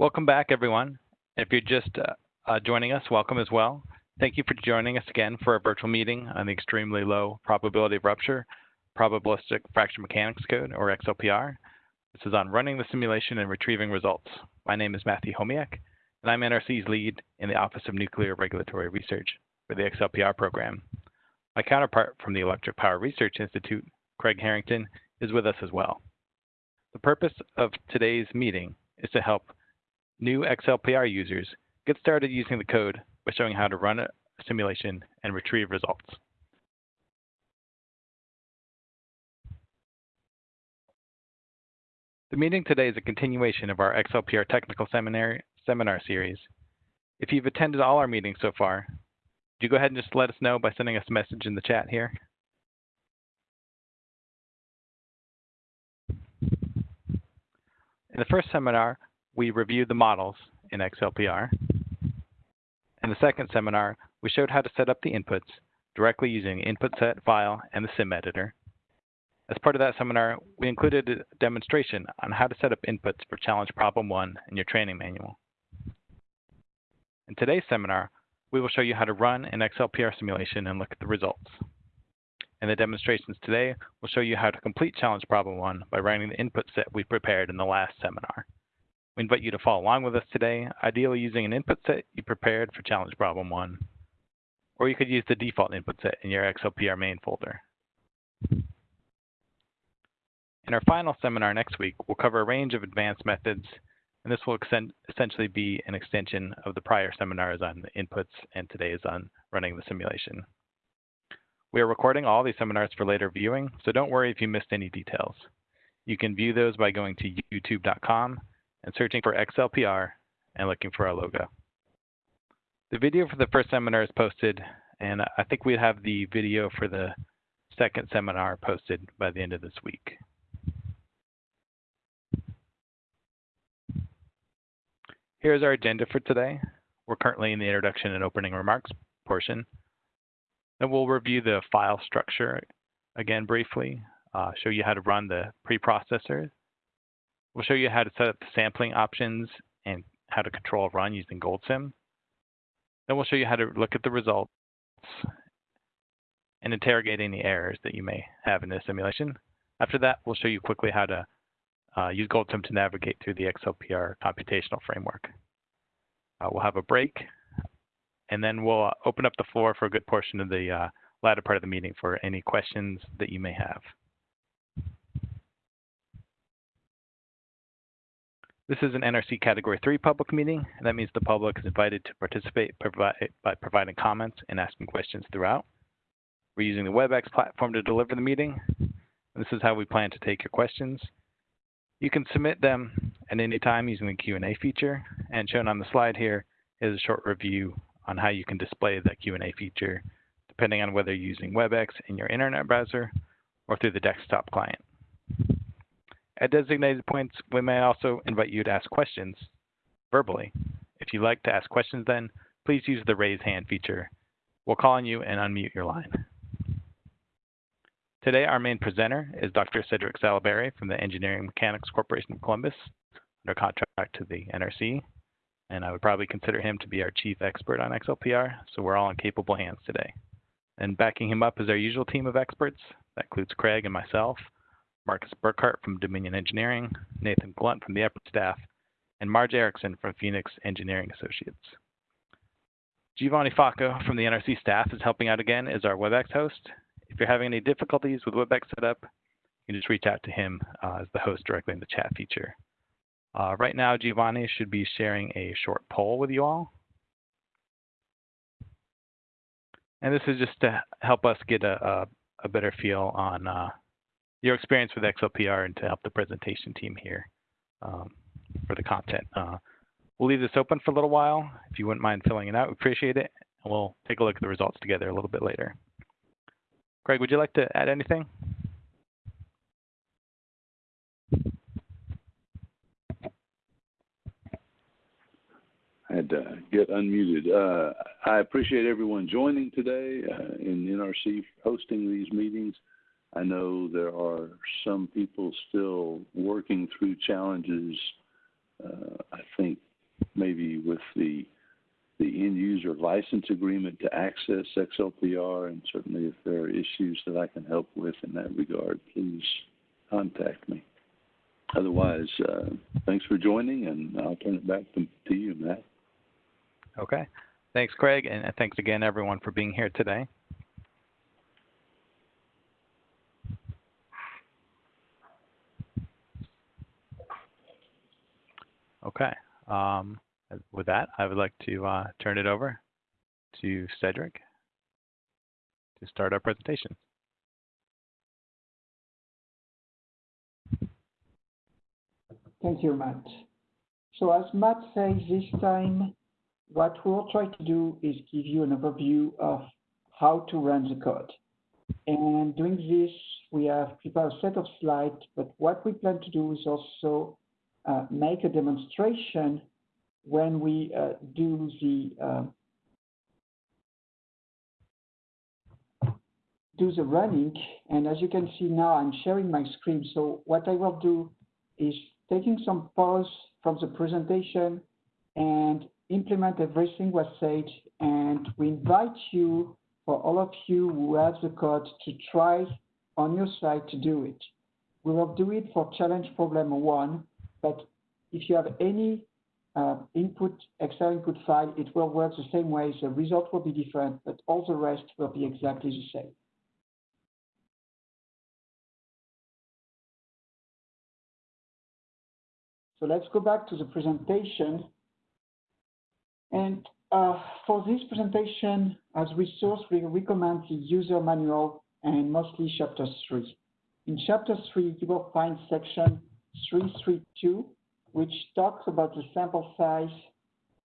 Welcome back, everyone. If you're just uh, uh, joining us, welcome as well. Thank you for joining us again for a virtual meeting on the extremely low probability of rupture, probabilistic fracture mechanics code, or XLPR. This is on running the simulation and retrieving results. My name is Matthew Homiak, and I'm NRC's lead in the Office of Nuclear Regulatory Research for the XLPR program. My counterpart from the Electric Power Research Institute, Craig Harrington, is with us as well. The purpose of today's meeting is to help new XLPR users get started using the code by showing how to run a simulation and retrieve results. The meeting today is a continuation of our XLPR technical seminar, seminar series. If you've attended all our meetings so far, would you go ahead and just let us know by sending us a message in the chat here? In the first seminar, we reviewed the models in XLPR. In the second seminar, we showed how to set up the inputs directly using input set file and the sim editor. As part of that seminar, we included a demonstration on how to set up inputs for challenge problem one in your training manual. In today's seminar, we will show you how to run an XLPR simulation and look at the results. In the demonstrations today, we'll show you how to complete challenge problem one by running the input set we prepared in the last seminar. We invite you to follow along with us today, ideally using an input set you prepared for challenge problem one. Or you could use the default input set in your XLPR main folder. In our final seminar next week, we'll cover a range of advanced methods, and this will extend, essentially be an extension of the prior seminars on the inputs and today's on running the simulation. We are recording all these seminars for later viewing, so don't worry if you missed any details. You can view those by going to youtube.com and searching for XLPR and looking for our logo. The video for the first seminar is posted, and I think we have the video for the second seminar posted by the end of this week. Here's our agenda for today. We're currently in the introduction and opening remarks portion. Then we'll review the file structure again briefly, uh, show you how to run the preprocessor We'll show you how to set up the sampling options and how to control a run using GoldSim. Then we'll show you how to look at the results and interrogate any errors that you may have in the simulation. After that, we'll show you quickly how to uh, use GoldSim to navigate through the XLPR computational framework. Uh, we'll have a break, and then we'll uh, open up the floor for a good portion of the uh, latter part of the meeting for any questions that you may have. This is an NRC Category 3 public meeting, and that means the public is invited to participate by providing comments and asking questions throughout. We're using the WebEx platform to deliver the meeting. This is how we plan to take your questions. You can submit them at any time using the Q&A feature, and shown on the slide here is a short review on how you can display that Q&A feature, depending on whether you're using WebEx in your internet browser or through the desktop client. At designated points, we may also invite you to ask questions verbally. If you'd like to ask questions then, please use the raise hand feature. We'll call on you and unmute your line. Today, our main presenter is Dr. Cedric Sallaberry from the Engineering Mechanics Corporation of Columbus, under contract to the NRC. And I would probably consider him to be our chief expert on XLPR, so we're all in capable hands today. And backing him up is our usual team of experts. That includes Craig and myself, Marcus Burkhart from Dominion Engineering, Nathan Glunt from the EPRI staff, and Marge Erickson from Phoenix Engineering Associates. Giovanni Facco from the NRC staff is helping out again as our WebEx host. If you're having any difficulties with WebEx setup, you can just reach out to him uh, as the host directly in the chat feature. Uh, right now, Giovanni should be sharing a short poll with you all. And this is just to help us get a, a, a better feel on uh, your experience with XLPR and to help the presentation team here um, for the content. Uh, we'll leave this open for a little while. If you wouldn't mind filling it out, we appreciate it. And we'll take a look at the results together a little bit later. Craig, would you like to add anything? I had to get unmuted. Uh, I appreciate everyone joining today uh, in NRC hosting these meetings. I know there are some people still working through challenges. Uh, I think maybe with the the end user license agreement to access XLPR, and certainly if there are issues that I can help with in that regard, please contact me. Otherwise, uh, thanks for joining, and I'll turn it back to, to you, Matt. Okay. Thanks, Craig, and thanks again, everyone, for being here today. Okay. Um, with that, I would like to uh, turn it over to Cedric to start our presentation. Thank you, Matt. So as Matt says this time, what we'll try to do is give you an overview of how to run the code. And doing this, we have prepared a set of slides, but what we plan to do is also make a demonstration when we uh, do the uh, do the running. And as you can see now, I'm sharing my screen. So what I will do is taking some pause from the presentation and implement everything was said. And we invite you, for all of you who have the code, to try on your side to do it. We will do it for challenge problem one, but if you have any uh, input, Excel input file, it will work the same way. The result will be different, but all the rest will be exactly the same. So let's go back to the presentation. And uh, for this presentation, as resource, we recommend the user manual and mostly chapter three. In chapter three, you will find section 332, which talks about the sample size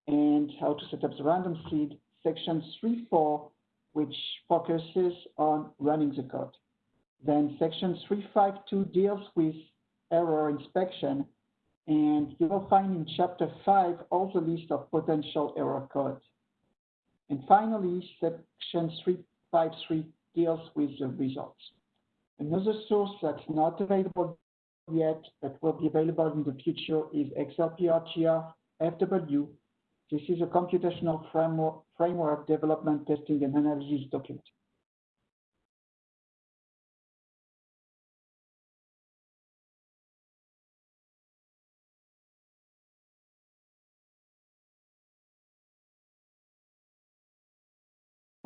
and how to set up the random seed. Section 3.4, which focuses on running the code. Then section 352 deals with error inspection, and you will find in chapter 5 also list of potential error codes. And finally, section 353 deals with the results. Another source that's not available yet, but will be available in the future is XLPR FW. This is a computational framework, framework development, testing, and analysis document.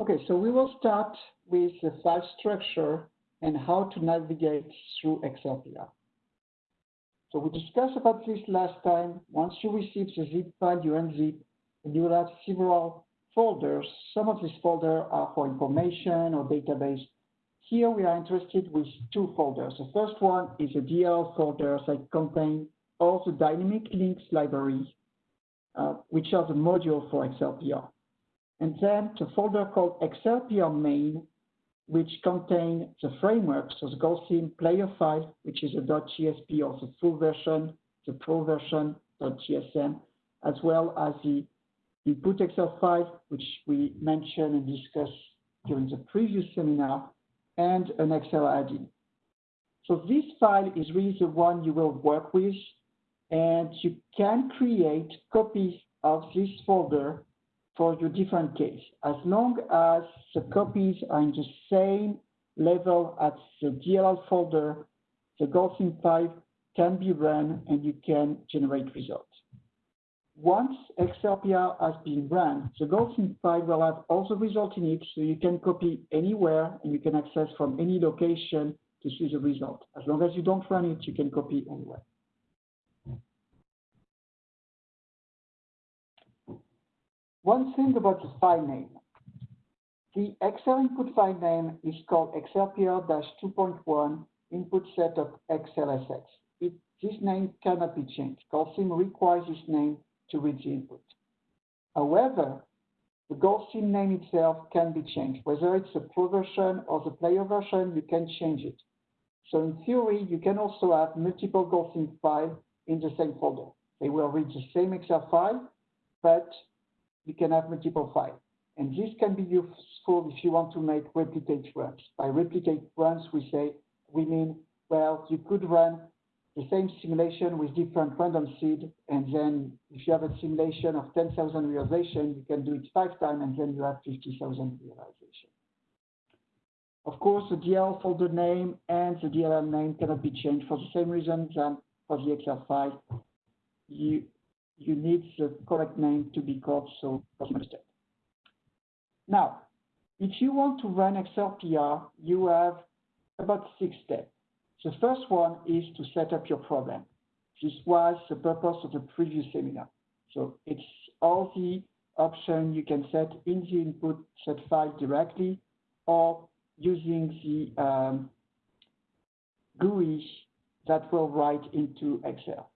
Okay, so we will start with the file structure and how to navigate through XLPR. So we discussed about this last time. Once you receive the zip file, you unzip, and you will have several folders. Some of these folders are for information or database. Here we are interested with two folders. The first one is a DL folder that contain all the dynamic links library, uh, which are the module for XLPR. And then the folder called XLPR main, which contain the framework, so the GoldSim player file, which is a .gsp or the full version, the pro version .gsm, as well as the input Excel file, which we mentioned and discussed during the previous seminar, and an Excel add-in. So this file is really the one you will work with, and you can create copies of this folder for your different case. As long as the copies are in the same level as the DLL folder, the GoldSim file can be run and you can generate results. Once XLPR has been run, the GoldSim file will have all the results in it, so you can copy anywhere and you can access from any location to see the result. As long as you don't run it, you can copy anywhere. One thing about the file name. The Excel input file name is called XLPR-2.1 input set of XLSX. It, this name cannot be changed. GoldSim requires this name to read the input. However, the GoldSim name itself can be changed. Whether it's a pro version or the player version, you can change it. So in theory, you can also have multiple GoldSim files in the same folder. They will read the same Excel file, but you can have multiple files. And this can be useful if you want to make replicate runs. By replicate runs, we say, we mean, well, you could run the same simulation with different random seed, and then if you have a simulation of 10,000 realization, you can do it five times, and then you have 50,000 realization. Of course, the DL folder name and the DLL name cannot be changed for the same reason than for the Excel file. You, you need the correct name to be called, so understand. Now, if you want to run XLPR, you have about six steps. The first one is to set up your program. This was the purpose of the previous seminar. So it's all the options you can set in the input set file directly or using the um, GUI that will write into Excel.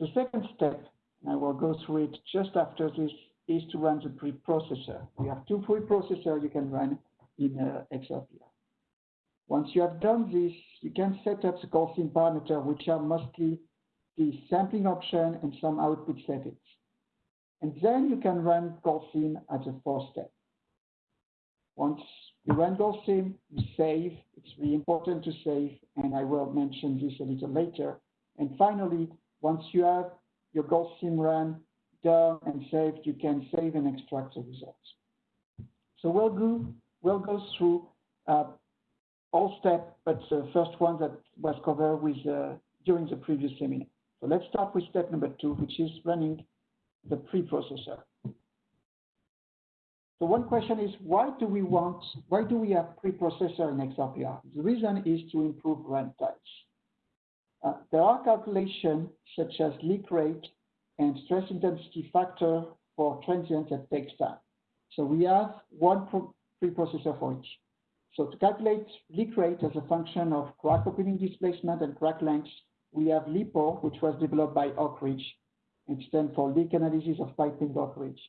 The second step, I will go through it just after this, is to run the preprocessor. We have two preprocessors you can run in uh, XLPR. Once you have done this, you can set up the GoldSim parameter, which are mostly the sampling option and some output settings. And then you can run GoldSim as a fourth step. Once you run GoldSim, you save. It's really important to save, and I will mention this a little later. And finally, once you have your GoldSim run done and saved, you can save and extract the results. So we'll go, we'll go through uh, all steps, but the first one that was covered with uh, during the previous seminar. So let's start with step number two, which is running the preprocessor. So one question is, why do we want, why do we have preprocessor in XLPR? The reason is to improve run times. Uh, there are calculations such as leak rate and stress intensity factor for transient that takes time. So we have one preprocessor for each. So to calculate leak rate as a function of crack opening displacement and crack length, we have LEAPOR, which was developed by Oak Ridge and stands for leak analysis of piping Oak Ridge.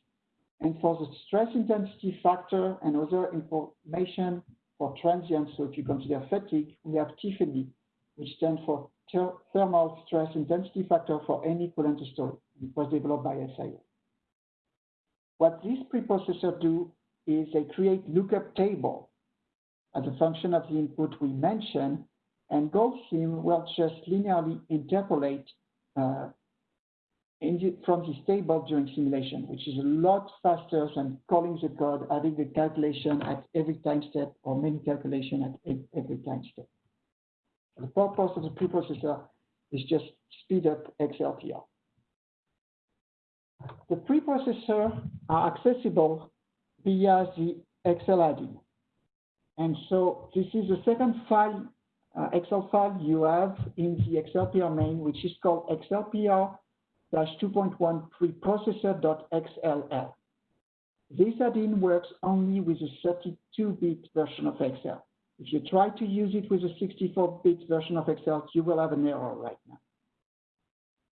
And for the stress intensity factor and other information for transients, so if you consider fatigue, we have TIFFany, which stands for thermal stress intensity factor for any coolant story. It was developed by SIA. What these preprocessors do is they create lookup table as a function of the input we mentioned, and GoldSim will just linearly interpolate uh, the, from this table during simulation, which is a lot faster than calling the code, adding the calculation at every time step or many calculation at every time step. The purpose of the preprocessor is just speed up XLPR. The preprocessor are accessible via the Excel add-in. And so this is the second file, uh, Excel file you have in the XLPR main, which is called XLPR 2.1 preprocessor.xll. This add-in works only with a 32-bit version of Excel. If you try to use it with a 64-bit version of Excel, you will have an error right now.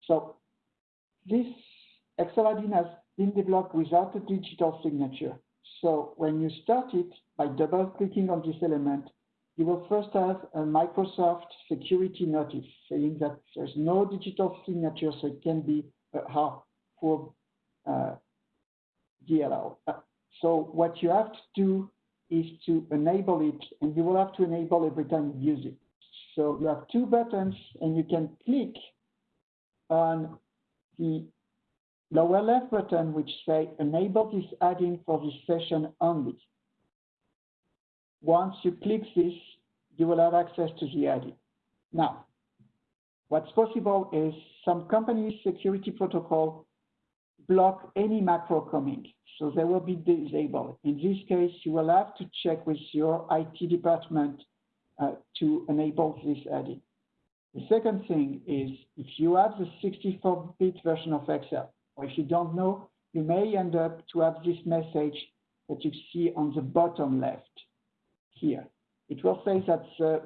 So this Excel add-in has been developed without a digital signature. So when you start it by double clicking on this element, you will first have a Microsoft security notice saying that there's no digital signature, so it can be hard for uh, DLL. Uh, so what you have to do is to enable it, and you will have to enable every time you use it. So you have two buttons, and you can click on the lower left button, which say enable this add-in for this session only. Once you click this, you will have access to the add-in. Now, what's possible is some companies' security protocol block any macro coming, so they will be disabled. In this case, you will have to check with your IT department uh, to enable this add-in. The second thing is if you have the 64-bit version of Excel, or if you don't know, you may end up to have this message that you see on the bottom left here. It will say that the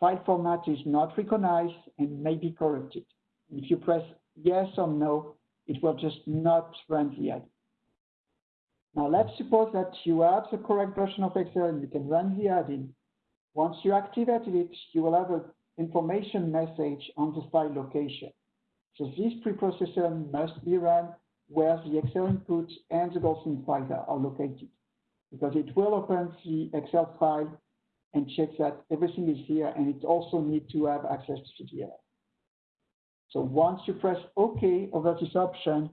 file format is not recognized and may be corrupted. If you press yes or no, it will just not run the add. Now let's suppose that you have the correct version of Excel and you can run the add-in. Once you activated it, you will have an information message on the file location. So this preprocessor must be run where the Excel input and the GoldSim file are located because it will open the Excel file and check that everything is here, and it also needs to have access to CTL. So once you press OK over this option,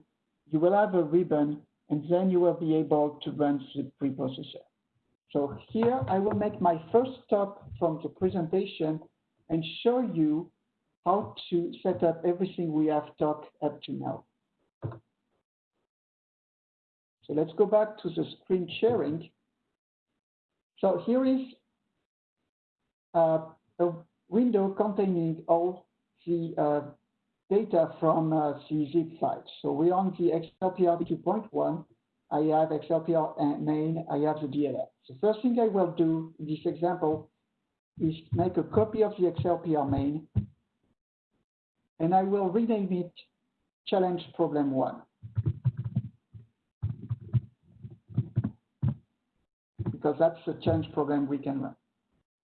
you will have a ribbon and then you will be able to run the preprocessor. So here I will make my first stop from the presentation and show you how to set up everything we have talked up to now. So let's go back to the screen sharing. So here is uh, a window containing all the uh, data from uh, the zip file. So we're on the XLPR 2.1. I have XLPR main, I have the DLL. The first thing I will do in this example is make a copy of the XLPR main, and I will rename it challenge problem one. Because that's the challenge program we can run.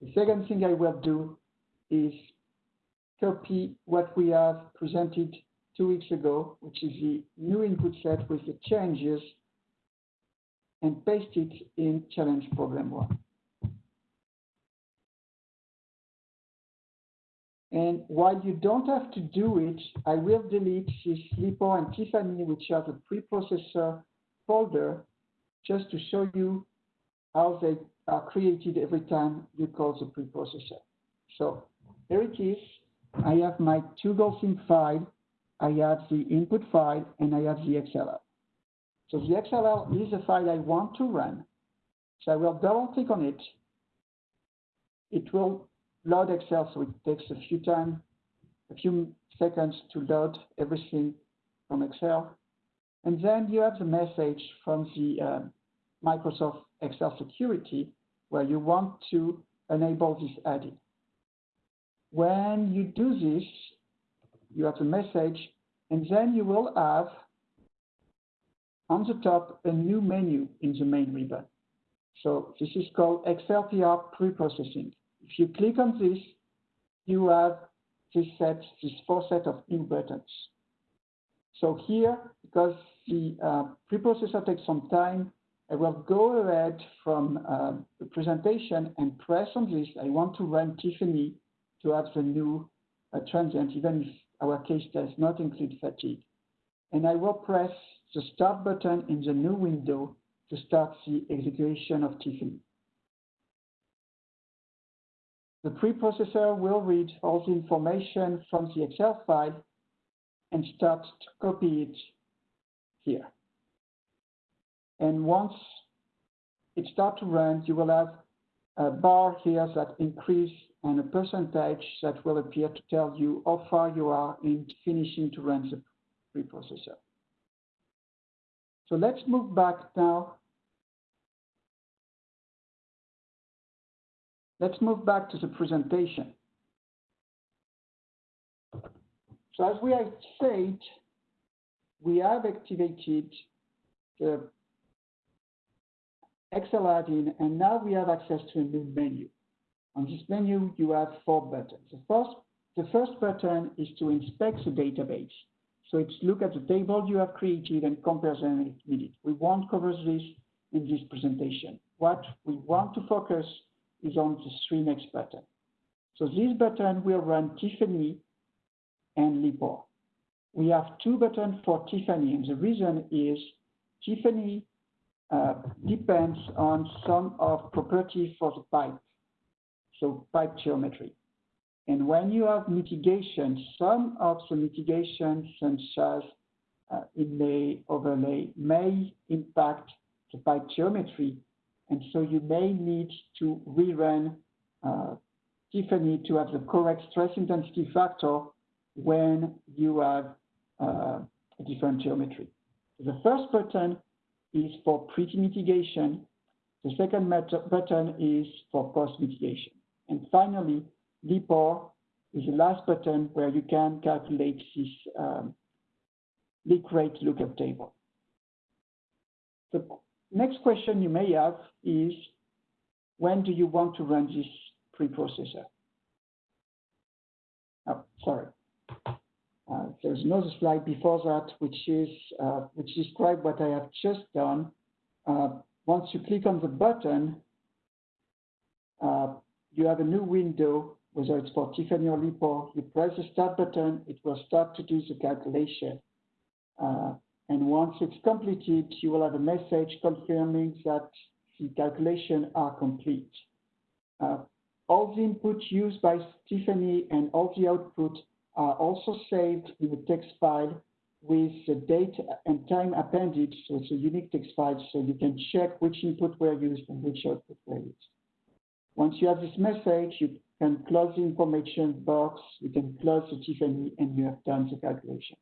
The second thing I will do is copy what we have presented two weeks ago, which is the new input set with the changes, and paste it in challenge program one. And while you don't have to do it, I will delete this LEAPOR and Tiffany, which are the preprocessor folder, just to show you how they are created every time you call the preprocessor. So here it is. I have my two GoldSim file, I have the input file, and I have the XLL. So the XLL is the file I want to run. So I will double click on it. It will load Excel, so it takes a few time, a few seconds to load everything from Excel. And then you have the message from the uh, Microsoft Excel Security where you want to enable this add-in. When you do this, you have a message, and then you will have on the top a new menu in the main ribbon. So this is called XLPR preprocessing. If you click on this, you have this set, this four set of new buttons. So here, because the uh, preprocessor takes some time, I will go ahead from uh, the presentation and press on this. I want to run Tiffany to have the new uh, transient, even if our case does not include fatigue. And I will press the Start button in the new window to start the execution of Tiffany. The preprocessor will read all the information from the Excel file and start to copy it here. And once it starts to run, you will have a bar here that increase and a percentage that will appear to tell you how far you are in finishing to run the preprocessor. So let's move back now. Let's move back to the presentation. So as we have said, we have activated the Excel add-in, and now we have access to a new menu. On this menu, you have four buttons. The first, the first button is to inspect the database. So it's look at the table you have created and compare them if needed. We won't cover this in this presentation. What we want to focus is on the three next button. So this button will run Tiffany and LEAPOR. We have two buttons for Tiffany, and the reason is Tiffany uh, depends on some of properties for the pipe, so pipe geometry. And when you have mitigation, some of the mitigation, such as uh, inlay, overlay, may impact the pipe geometry. And so you may need to rerun uh, Tiffany to have the correct stress intensity factor when you have uh, a different geometry. The first button is for pre-mitigation. The second button is for post-mitigation. And finally, LEAPOR is the last button where you can calculate this um, leak rate lookup table. The next question you may have is, when do you want to run this preprocessor? Oh, sorry. Uh, there's another slide before that, which is uh, which describe what I have just done. Uh, once you click on the button, uh, you have a new window whether it's for Tiffany or LEAPOR, you press the start button, it will start to do the calculation. Uh, and once it's completed, you will have a message confirming that the calculations are complete. Uh, all the input used by Tiffany and all the output are also saved in a text file with the date and time appended, so it's a unique text file, so you can check which input were used and which output were used. Once you have this message, you can close the information box, you can close the Tiffany, and you have done the calculation.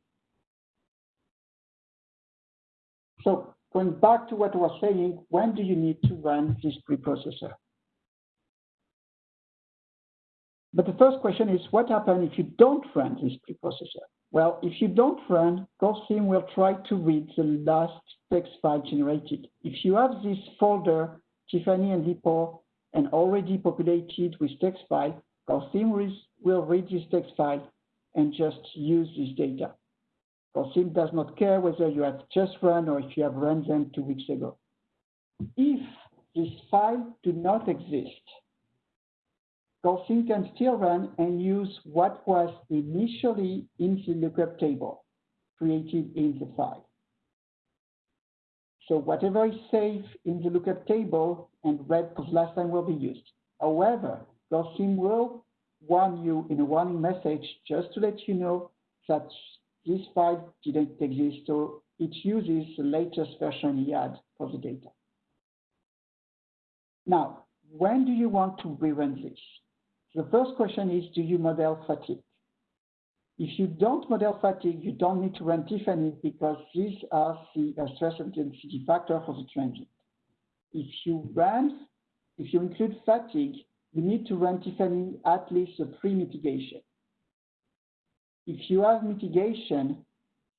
So going back to what I was saying, when do you need to run this preprocessor? But the first question is, what happens if you don't run this preprocessor? Well, if you don't run, GoldSim will try to read the last text file generated. If you have this folder, Tiffany and LEAPOR, and already populated with text file, GoldSim will read this text file and just use this data. GoldSim does not care whether you have just run or if you have run them two weeks ago. If this file do not exist, GoldSim can still run and use what was initially in the lookup table created in the file. So whatever is saved in the lookup table and read the last time will be used. However, GoldSim will warn you in a warning message just to let you know that this file didn't exist, so it uses the latest version he had for the data. Now, when do you want to rerun this? The first question is, do you model fatigue? If you don't model fatigue, you don't need to run Tiffany because these are the uh, stress intensity factor for the transient. If you run, if you include fatigue, you need to run Tiffany at least a pre-mitigation. If you have mitigation,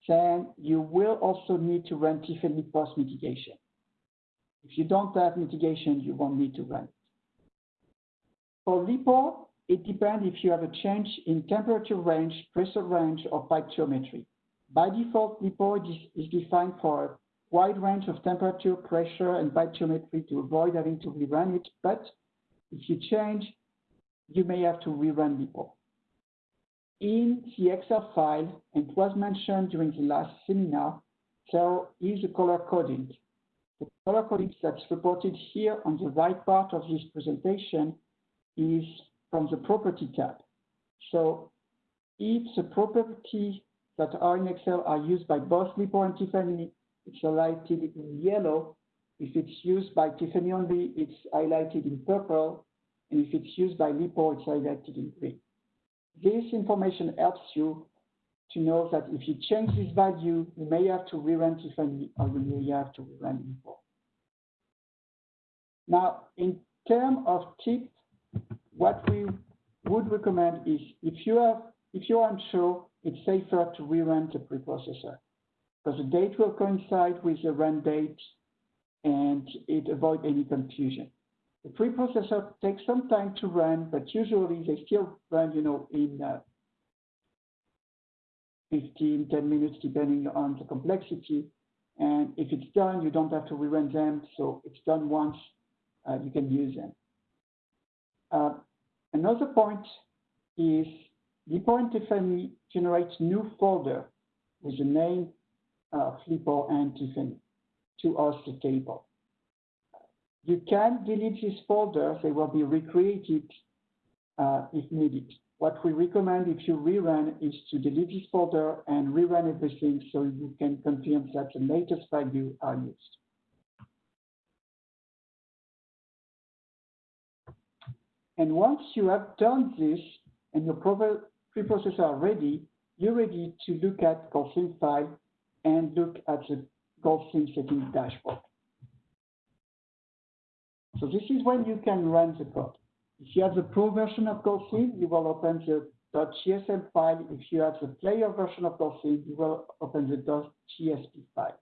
then you will also need to run Tiffany post-mitigation. If you don't have mitigation, you won't need to run it. For LEAPOR, it depends if you have a change in temperature range, pressure range, or pipe geometry. By default, LEAPOR is defined for wide range of temperature, pressure, and geometry to avoid having to rerun it, but if you change, you may have to rerun LEAPOR. In the Excel file, and it was mentioned during the last seminar, there is a color coding. The color coding that's reported here on the right part of this presentation is from the property tab. So if the properties that are in Excel are used by both LEAPOR and Tiffany, it's highlighted in yellow. If it's used by Tiffany only, it's highlighted in purple. And if it's used by LEAPOR, it's highlighted in green. This information helps you to know that if you change this value, you may have to rerun Tiffany or you may have to rerun LEAPOR. Now, in terms of tip what we would recommend is if you have if you're unsure, it's safer to rerun the preprocessor because the date will coincide with the run date and it avoids any confusion. The preprocessor takes some time to run, but usually they still run, you know, in uh, 15, 10 minutes, depending on the complexity. And if it's done, you don't have to rerun them. So it's done once, uh, you can use them. Uh, another point is LEAPOR and Tiffany generates new folder with the name LEAPOR and Tiffany to host the table. You can delete this folder, they will be recreated uh, if needed. What we recommend if you rerun is to delete this folder and rerun everything so you can confirm that the latest value are used. And once you have done this and your preprocessor are ready, you're ready to look at GoldSim file and look at the GoldSim settings dashboard. So this is when you can run the code. If you have the pro version of GoldSim, you will open the .gsm file. If you have the player version of GoldSim, you will open the .gsp file.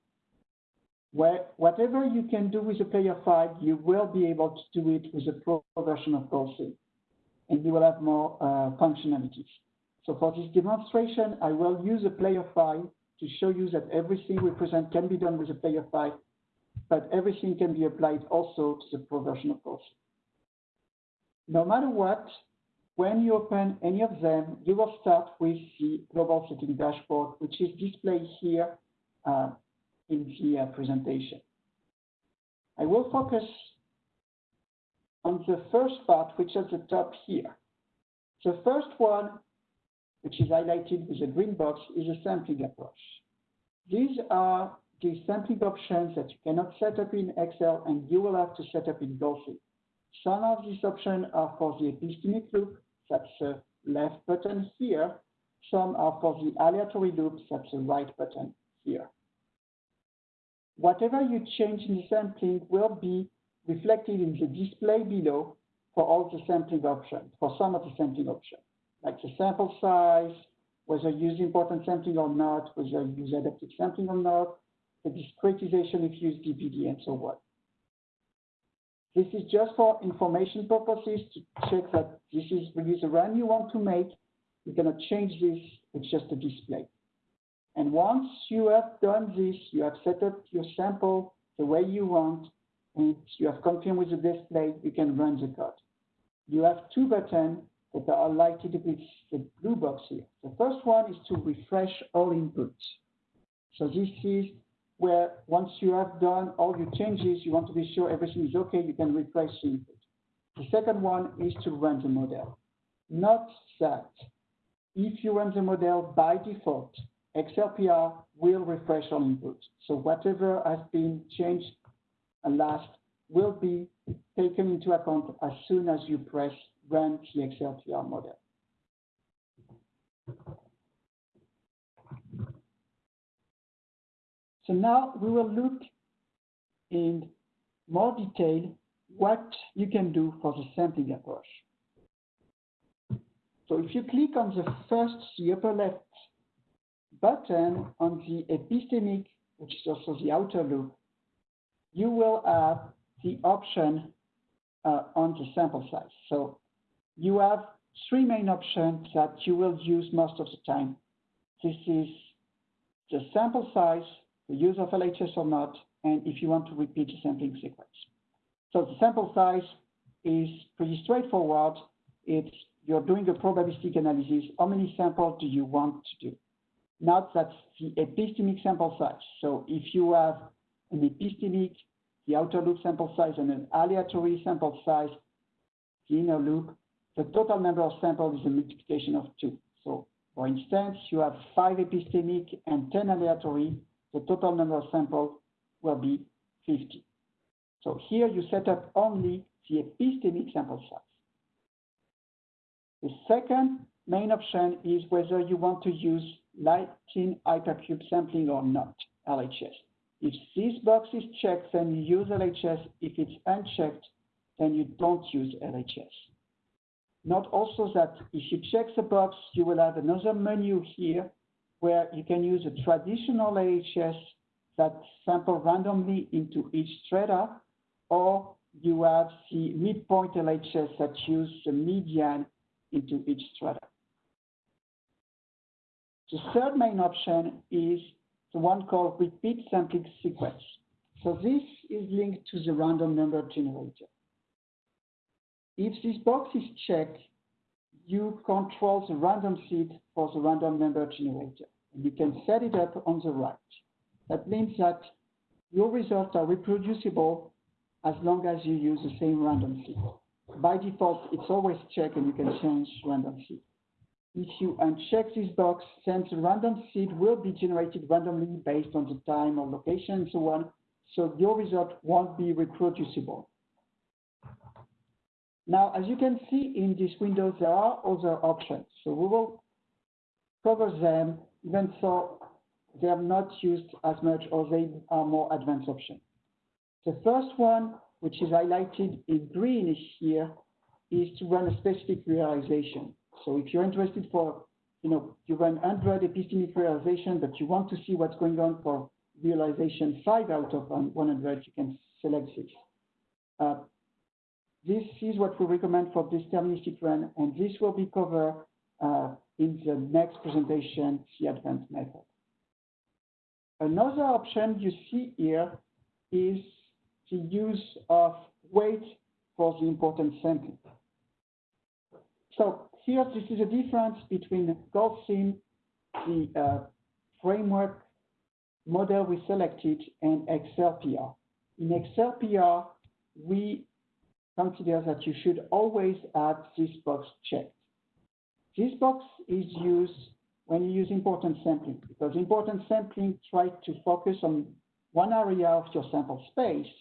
Where, whatever you can do with the player file, you will be able to do it with the pro version of GoldSim, and you will have more uh, functionalities. So for this demonstration, I will use a player file to show you that everything we present can be done with a player file, but everything can be applied also to the pro version of GoldSim. No matter what, when you open any of them, you will start with the global setting dashboard, which is displayed here uh, in the uh, presentation. I will focus on the first part, which is at the top here. The first one, which is highlighted with a green box, is a sampling approach. These are the sampling options that you cannot set up in Excel and you will have to set up in GoldSim. Some of these options are for the epistemic loop, that's the left button here. Some are for the aleatory loops, that's the right button here. Whatever you change in the sampling will be reflected in the display below for all the sampling options, for some of the sampling options, like the sample size, whether you use important sampling or not, whether you use adaptive sampling or not, the discretization if you use DPD, and so on. This is just for information purposes to check that this is really the run you want to make. You're going to change this, it's just a display. And once you have done this, you have set up your sample the way you want, and you have confirmed with the display, you can run the code. You have two buttons that are likely to be the blue box here. The first one is to refresh all inputs. So this is where once you have done all your changes, you want to be sure everything is okay, you can refresh the input. The second one is to run the model. Not that if you run the model by default, XLPR will refresh all inputs. So whatever has been changed and last will be taken into account as soon as you press run XLPR model. So now we will look in more detail what you can do for the sampling approach. So if you click on the first, the upper left button on the epistemic, which is also the outer loop, you will have the option uh, on the sample size. So you have three main options that you will use most of the time. This is the sample size, the use of LHS or not, and if you want to repeat the sampling sequence. So the sample size is pretty straightforward. It's you're doing a probabilistic analysis. How many samples do you want to do? Not that's the epistemic sample size. So if you have an epistemic, the outer loop sample size, and an aleatory sample size, the inner loop, the total number of samples is a multiplication of two. So for instance, you have five epistemic and 10 aleatory, the total number of samples will be 50. So here you set up only the epistemic sample size. The second main option is whether you want to use Latin hypercube sampling or not, LHS. If this box is checked, then you use LHS. If it's unchecked, then you don't use LHS. Note also that if you check the box, you will have another menu here where you can use a traditional LHS that sample randomly into each strata, or you have the midpoint LHS that use the median into each strata. The third main option is the one called repeat sampling sequence. So this is linked to the random number generator. If this box is checked, you control the random seed for the random number generator. And you can set it up on the right. That means that your results are reproducible as long as you use the same random seed. By default, it's always checked and you can change random seed. If you uncheck this box, then the random seed will be generated randomly based on the time or location and so on. So your result won't be reproducible. Now, as you can see in this window, there are other options. So we will cover them, even though they are not used as much or they are more advanced options. The first one, which is highlighted in green here, is to run a specific realization. So if you're interested for, you know, you run 100 epistemic realization, but you want to see what's going on for realization 5 out of 100, you can select this. Uh, this is what we recommend for this deterministic run, and this will be covered uh, in the next presentation, the advanced method. Another option you see here is the use of weight for the important sampling. So here, this is a difference between GoldSim, the uh, framework model we selected, and XLPR. In XLPR, we consider that you should always have this box checked. This box is used when you use importance sampling, because importance sampling tries to focus on one area of your sample space.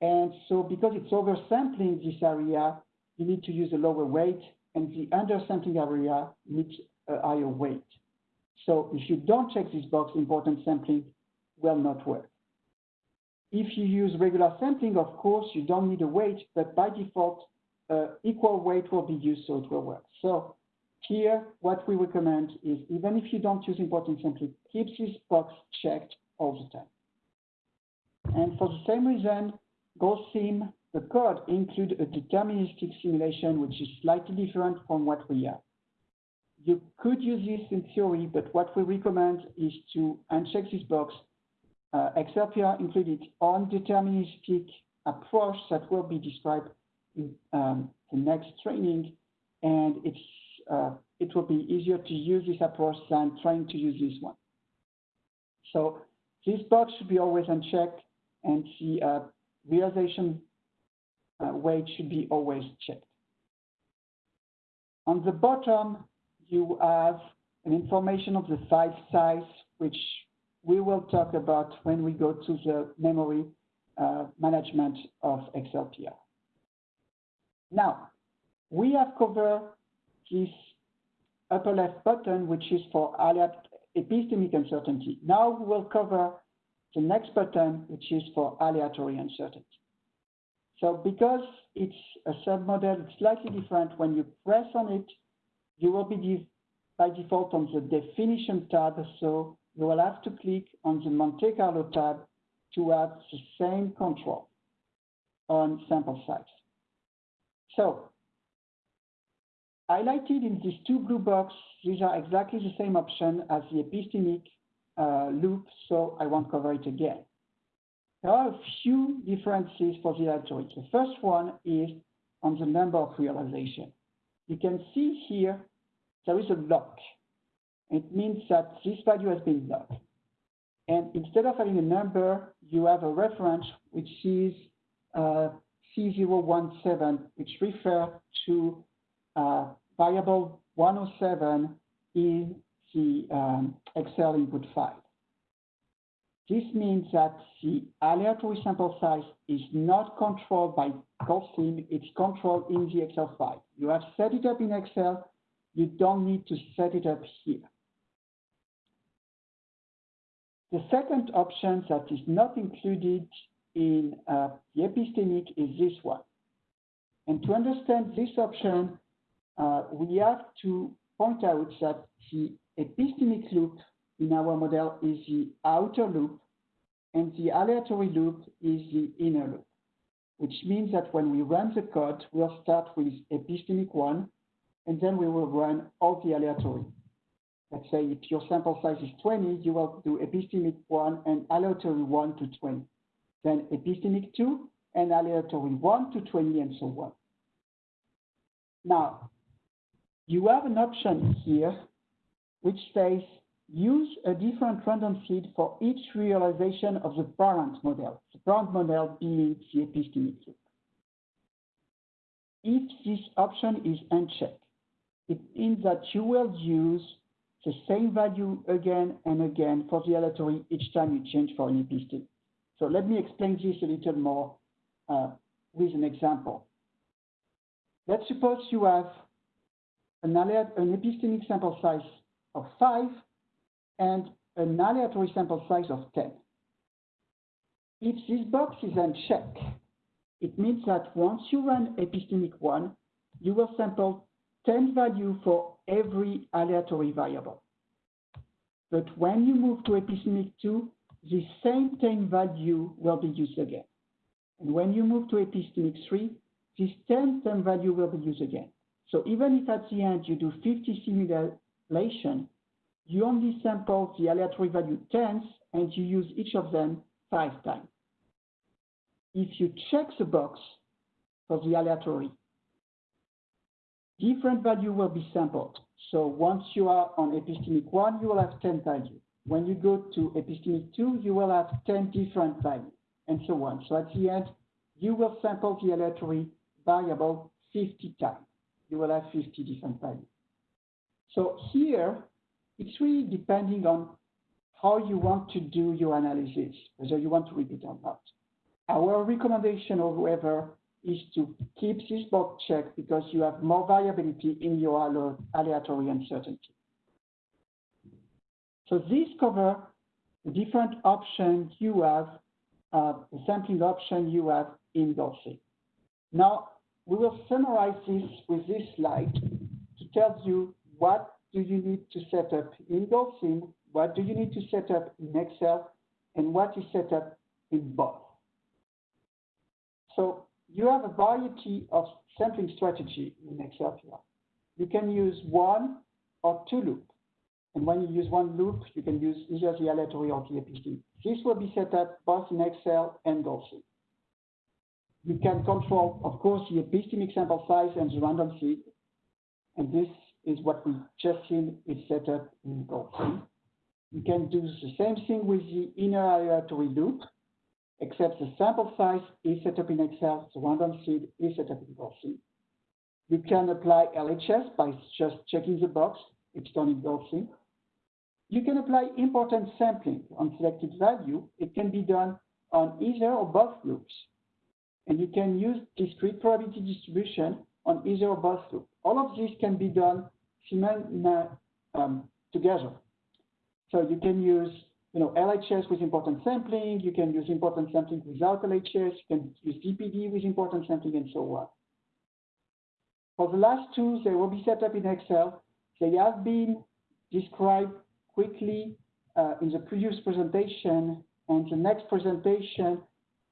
And so because it's oversampling this area, you need to use a lower weight, and the undersampling area needs a higher weight. So if you don't check this box, importance sampling will not work. If you use regular sampling, of course, you don't need a weight, but by default, uh, equal weight will be used so it will work. So here, what we recommend is even if you don't use importance sampling, keep this box checked all the time. And for the same reason, GoldSim, the code include a deterministic simulation, which is slightly different from what we have. You could use this in theory, but what we recommend is to uncheck this box. Uh, XLPR included on deterministic approach that will be described in um, the next training, and it's uh, it will be easier to use this approach than trying to use this one. So this box should be always unchecked, and the uh, realization weight should be always checked. On the bottom, you have an information of the file size, which we will talk about when we go to the memory uh, management of XLPR. Now, we have covered this upper left button, which is for epistemic uncertainty. Now we will cover the next button, which is for aleatory uncertainty. So because it's a submodel, it's slightly different. When you press on it, you will be by default on the definition tab. So you will have to click on the Monte Carlo tab to have the same control on sample size. So highlighted in these two blue boxes, these are exactly the same option as the epistemic uh, loop, so I won't cover it again. There are a few differences for the algorithm. The first one is on the number of realization. You can see here there is a lock. It means that this value has been locked. And instead of having a number, you have a reference which is uh, C017, which refers to uh, variable 107 in the um, Excel input file. This means that the aleatory sample size is not controlled by GoldSim, it's controlled in the Excel file. You have set it up in Excel, you don't need to set it up here. The second option that is not included in uh, the epistemic is this one. And to understand this option, uh, we have to point out that the epistemic loop in our model is the outer loop, and the aleatory loop is the inner loop, which means that when we run the code, we'll start with epistemic 1, and then we will run all the aleatory. Let's say if your sample size is 20, you will do epistemic 1 and aleatory 1 to 20. Then epistemic 2 and aleatory 1 to 20 and so on. Now, you have an option here which says use a different random seed for each realization of the parent model, the parent model being the epistemic loop. If this option is unchecked, it means that you will use the same value again and again for the aleatory each time you change for an epistemic. So let me explain this a little more uh, with an example. Let's suppose you have an, an epistemic sample size of 5 and an aleatory sample size of 10. If this box is unchecked, it means that once you run epistemic 1, you will sample 10 value for every aleatory variable. But when you move to epistemic 2, the same 10 value will be used again. And when you move to epistemic 3, this 10 10 value will be used again. So even if at the end you do 50 simulation, you only sample the aleatory value tens and you use each of them five times. If you check the box for the aleatory, different value will be sampled. So once you are on epistemic one, you will have 10 values. When you go to epistemic two, you will have 10 different values, and so on. So at the end, you will sample the by about 50 times. You will have 50 different values. So here, it's really depending on how you want to do your analysis, whether you want to repeat or not. Our recommendation, however, is to keep this box checked because you have more variability in your aleatory uncertainty. So this covers the different options you have, uh, the sampling option you have in GoldSim. Now, we will summarize this with this slide to tell you what do you need to set up in GoldSim, what do you need to set up in Excel, and what is set up in both. So you have a variety of sampling strategy in Excel here. You can use one or two loops. And when you use one loop, you can use either the aleatory or the epistemic. This will be set up both in Excel and GoldSim. You can control, of course, the epistemic sample size and the random seed. And this is what we just seen is set up in GoldSim. You can do the same thing with the inner aleatory loop, except the sample size is set up in Excel, the random seed is set up in GoldSim. You can apply LHS by just checking the box, it's done in GoldSim. You can apply important sampling on selected value. It can be done on either or both loops. And you can use discrete probability distribution on either or both loops. All of this can be done um, together. So you can use you know, LHS with important sampling, you can use important sampling without LHS, you can use DPD with important sampling, and so on. For the last two, they will be set up in Excel. They have been described quickly uh, in the previous presentation. And the next presentation,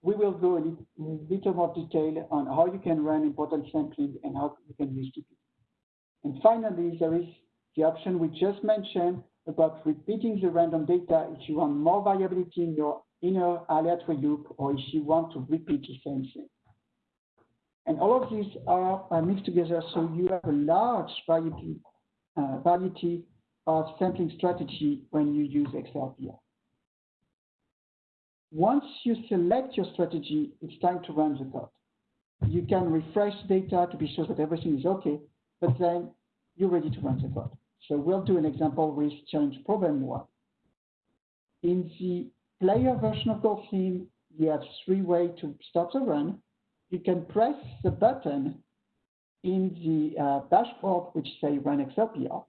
we will go in a little more detail on how you can run important sampling and how you can use DPD. And finally, there is the option we just mentioned about repeating the random data if you want more variability in your inner aleatory loop or if you want to repeat the same thing. And all of these are, mixed together so you have a large variety, uh, variety of sampling strategy when you use XLPR. Once you select your strategy, it's time to run the code. You can refresh data to be sure that everything is okay, but then you're ready to run the code. So we'll do an example with challenge problem one. In the player version of GoldSim, you have three ways to start the run. You can press the button in the uh, dashboard, which say run XLPR.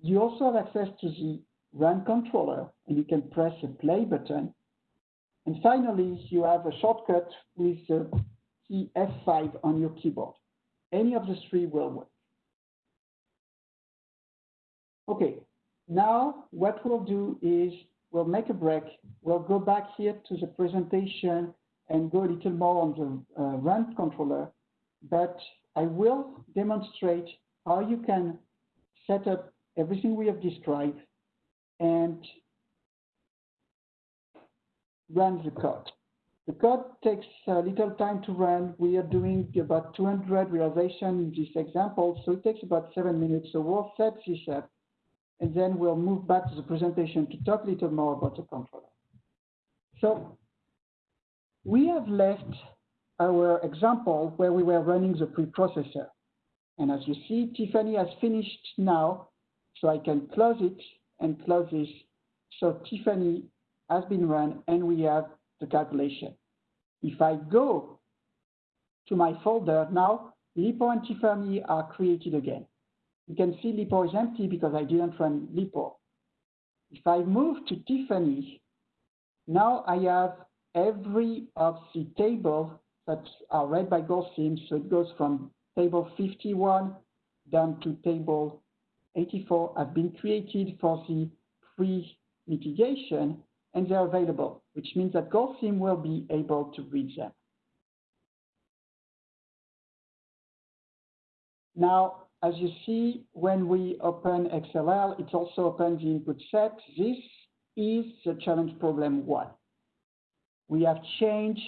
You also have access to the run controller, and you can press the play button. And finally, you have a shortcut with the key F5 on your keyboard. Any of the three will work. Okay, now what we'll do is we'll make a break. We'll go back here to the presentation and go a little more on the uh, run controller, but I will demonstrate how you can set up everything we have described and run the code. The code takes a little time to run. We are doing about 200 realization in this example, so it takes about seven minutes. So we'll set this up, and then we'll move back to the presentation to talk a little more about the controller. So we have left our example where we were running the preprocessor. And as you see, Tiffany has finished now so I can close it and close this. So Tiffany has been run and we have the calculation. If I go to my folder now, LEAPOR and Tiffany are created again. You can see LEAPOR is empty because I didn't run LEAPOR. If I move to Tiffany, now I have every of the tables that are read by GoldSim. So it goes from table 51 down to table 84 have been created for the pre-mitigation and they're available, which means that GoldSim will be able to read them. Now, as you see, when we open XLL, it also opens the input set. This is the challenge problem one. We have changed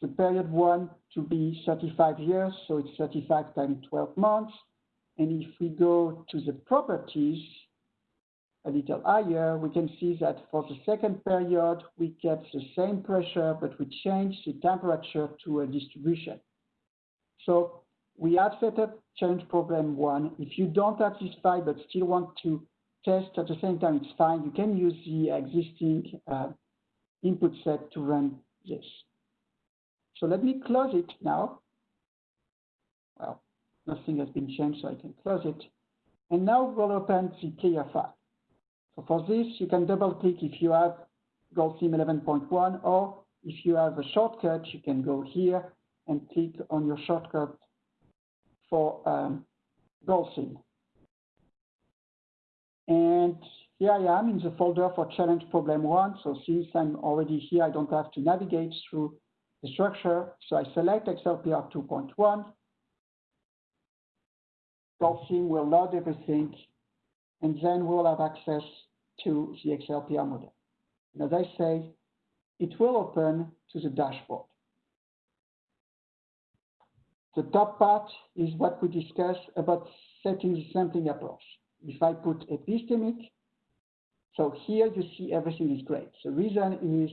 the period one to be 35 years, so it's 35 times 12 months. And if we go to the properties a little higher, we can see that for the second period, we kept the same pressure, but we changed the temperature to a distribution. So we have set up change problem one. If you don't have this file but still want to test at the same time, it's fine. You can use the existing uh, input set to run this. So let me close it now. Well, nothing has been changed, so I can close it. And now we'll open the clear file. So for this, you can double click if you have GoldSim 11.1, or if you have a shortcut, you can go here and click on your shortcut for um, GoldSim. And here I am in the folder for challenge problem one. So since I'm already here, I don't have to navigate through the structure. So I select XLPR 2.1. GoldSim will load everything, and then we'll have access to the XLPR model. And as I say, it will open to the dashboard. The top part is what we discussed about setting the sampling approach. If I put epistemic, so here you see everything is great. The reason is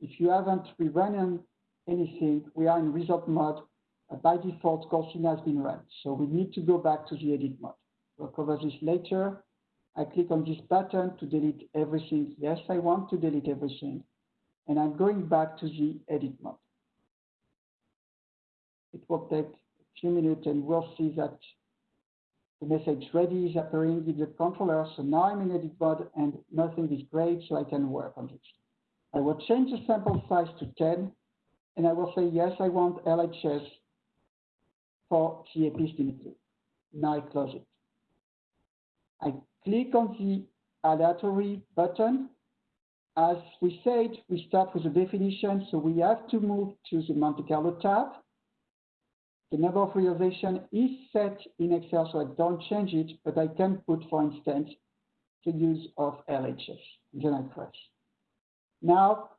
if you haven't rerun anything, we are in result mode. Uh, by default, GoldSim has been run. So we need to go back to the edit mode. We'll cover this later. I click on this button to delete everything. Yes, I want to delete everything. And I'm going back to the edit mode. It will take a few minutes and we'll see that the message ready is appearing in the controller. So now I'm in edit mode and nothing is great, so I can work on this. I will change the sample size to 10 and I will say, yes, I want LHS for the epistemic Now I close it. I click on the aleatory button. As we said, we start with the definition, so we have to move to the Monte Carlo tab. The number of realization is set in Excel, so I don't change it, but I can put, for instance, the use of LHS. Then I press. Now,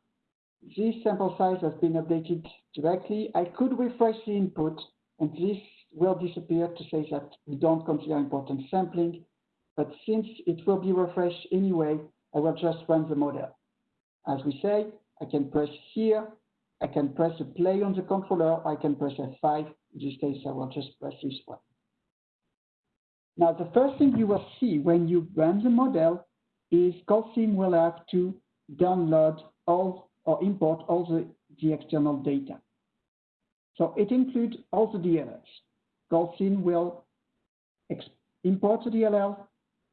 this sample size has been updated directly. I could refresh the input, and this will disappear to say that we don't consider important sampling. But since it will be refreshed anyway, I will just run the model. As we say, I can press here, I can press the play on the controller, I can press F5. In this case, I will just press this one. Now, the first thing you will see when you run the model is GoldSim will have to download all or import all the, the external data. So it includes all the DLLs. GoldSim will import the DLL,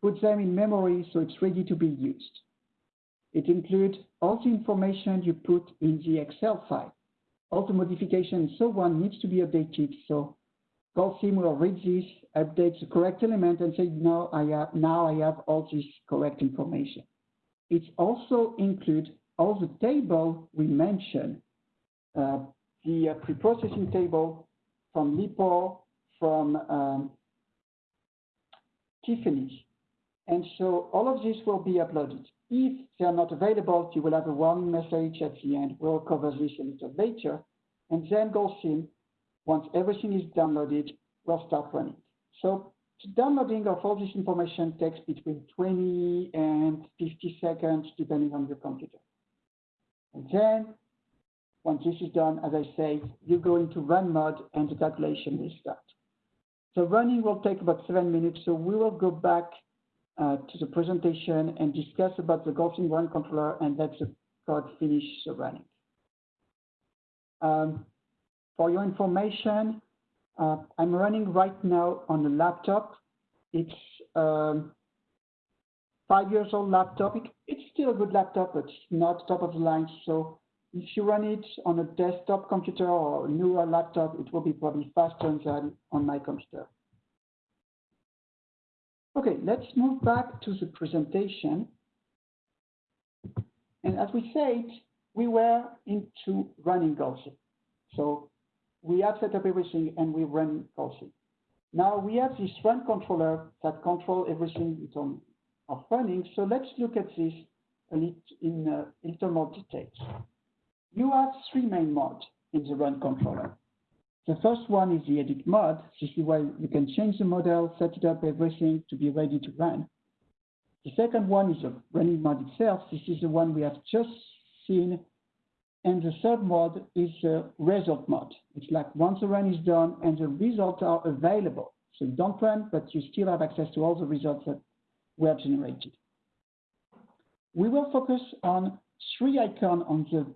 put them in memory so it's ready to be used. It includes all the information you put in the Excel file. All the modification and so on needs to be updated. So GoldSim will read this, update the correct element and say, no, I have, now I have all this correct information. It also includes all the table we mentioned, uh, the uh, pre-processing table from LEAPOR, from um, Tiffany, and so all of this will be uploaded. If they are not available, you will have a warning message at the end. We'll cover this a little later. And then GoldSim, once everything is downloaded, will start running. So downloading of all this information takes between 20 and 50 seconds, depending on your computer. And then, once this is done, as I say, you go into run mode and the calculation will start. So running will take about seven minutes, so we will go back to the presentation and discuss about the GoldSim Run controller and let the code finish the running. Um, for your information, uh, I'm running right now on a laptop. It's um, five years old laptop. It, it's still a good laptop, but not top of the line. So if you run it on a desktop computer or a newer laptop, it will be probably faster than on my computer. Okay, let's move back to the presentation. And as we said, we were into running GoldSim. So we have set up everything and we run GoldSim. Now we have this run controller that control everything on of running. So let's look at this a little in uh, a little more details. You have three main modes in the run controller. The first one is the edit mode. This is where you can change the model, set it up, everything to be ready to run. The second one is the running mode itself. This is the one we have just seen. And the third mode is the result mode. It's like once the run is done and the results are available. So you don't run, but you still have access to all the results that were generated. We will focus on three icons on the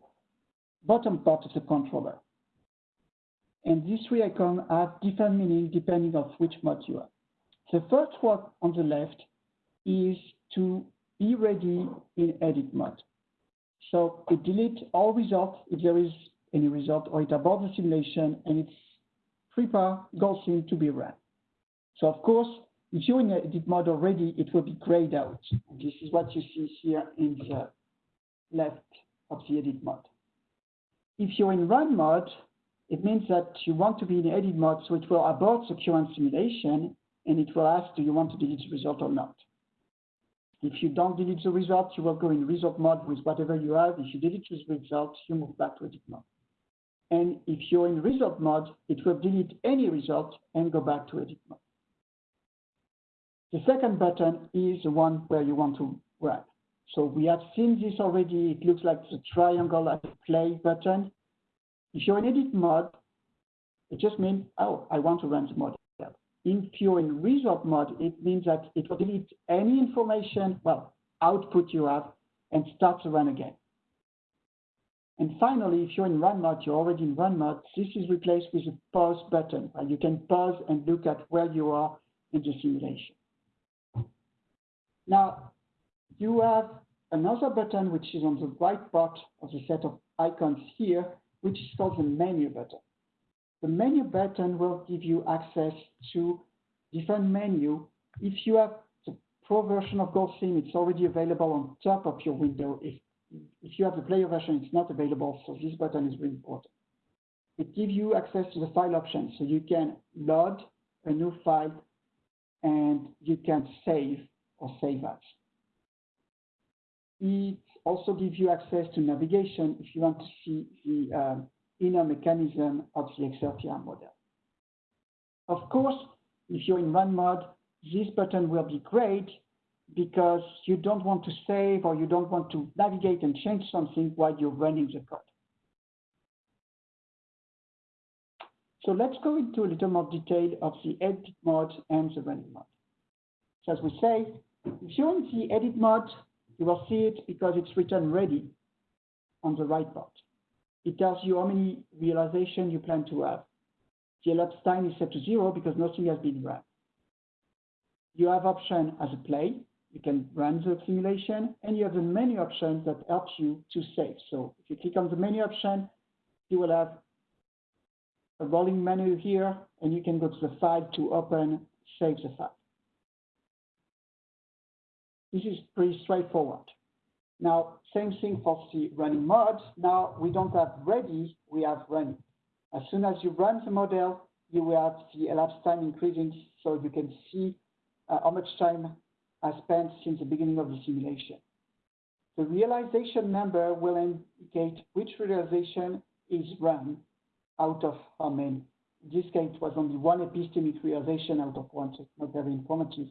bottom part of the controller. And these three icons have different meaning depending on which mode you are. The first one on the left is to be ready in edit mode. So it deletes all results if there is any result, or it aborts the simulation and it's prepare GoldSim to be run. So of course, if you're in edit mode already, it will be grayed out. This is what you see here in the left of the edit mode. If you're in run mode, it means that you want to be in edit mode, so it will abort the current simulation, and it will ask, do you want to delete the result or not? If you don't delete the result, you will go in result mode with whatever you have. If you delete the result, you move back to edit mode. And if you're in result mode, it will delete any result and go back to edit mode. The second button is the one where you want to run. So we have seen this already. It looks like the triangle at play button. If you're in edit mode, it just means, oh, I want to run the model. If you're in result mode, it means that it will delete any information, well, output you have, and start to run again. And finally, if you're in run mode, you're already in run mode, this is replaced with a pause button. where You can pause and look at where you are in the simulation. Now, you have another button which is on the right part of the set of icons here, which is called the menu button. The menu button will give you access to different menu. If you have the pro version of GoldSim, it's already available on top of your window. If, if you have the player version, it's not available, so this button is really important. It gives you access to the file options, so you can load a new file and you can save or save as. It also give you access to navigation if you want to see the um, inner mechanism of the XLPR model. Of course, if you're in run mode, this button will be great because you don't want to save or you don't want to navigate and change something while you're running the code. So let's go into a little more detail of the edit mode and the running mode. So as we say, if you're in the edit mode, you will see it because it's written ready on the right part. It tells you how many realization you plan to have. The elapsed time is set to zero because nothing has been run. You have option as a play. You can run the simulation and you have the menu option that helps you to save. So if you click on the menu option, you will have a rolling menu here and you can go to the file to open, save the file. This is pretty straightforward. Now, same thing for the running mode. Now we don't have ready, we have running. As soon as you run the model, you will have the elapsed time increasing so you can see uh, how much time has spent since the beginning of the simulation. The realization number will indicate which realization is run out of how many. In this case, it was only one epistemic realization out of one, so it's not very informative.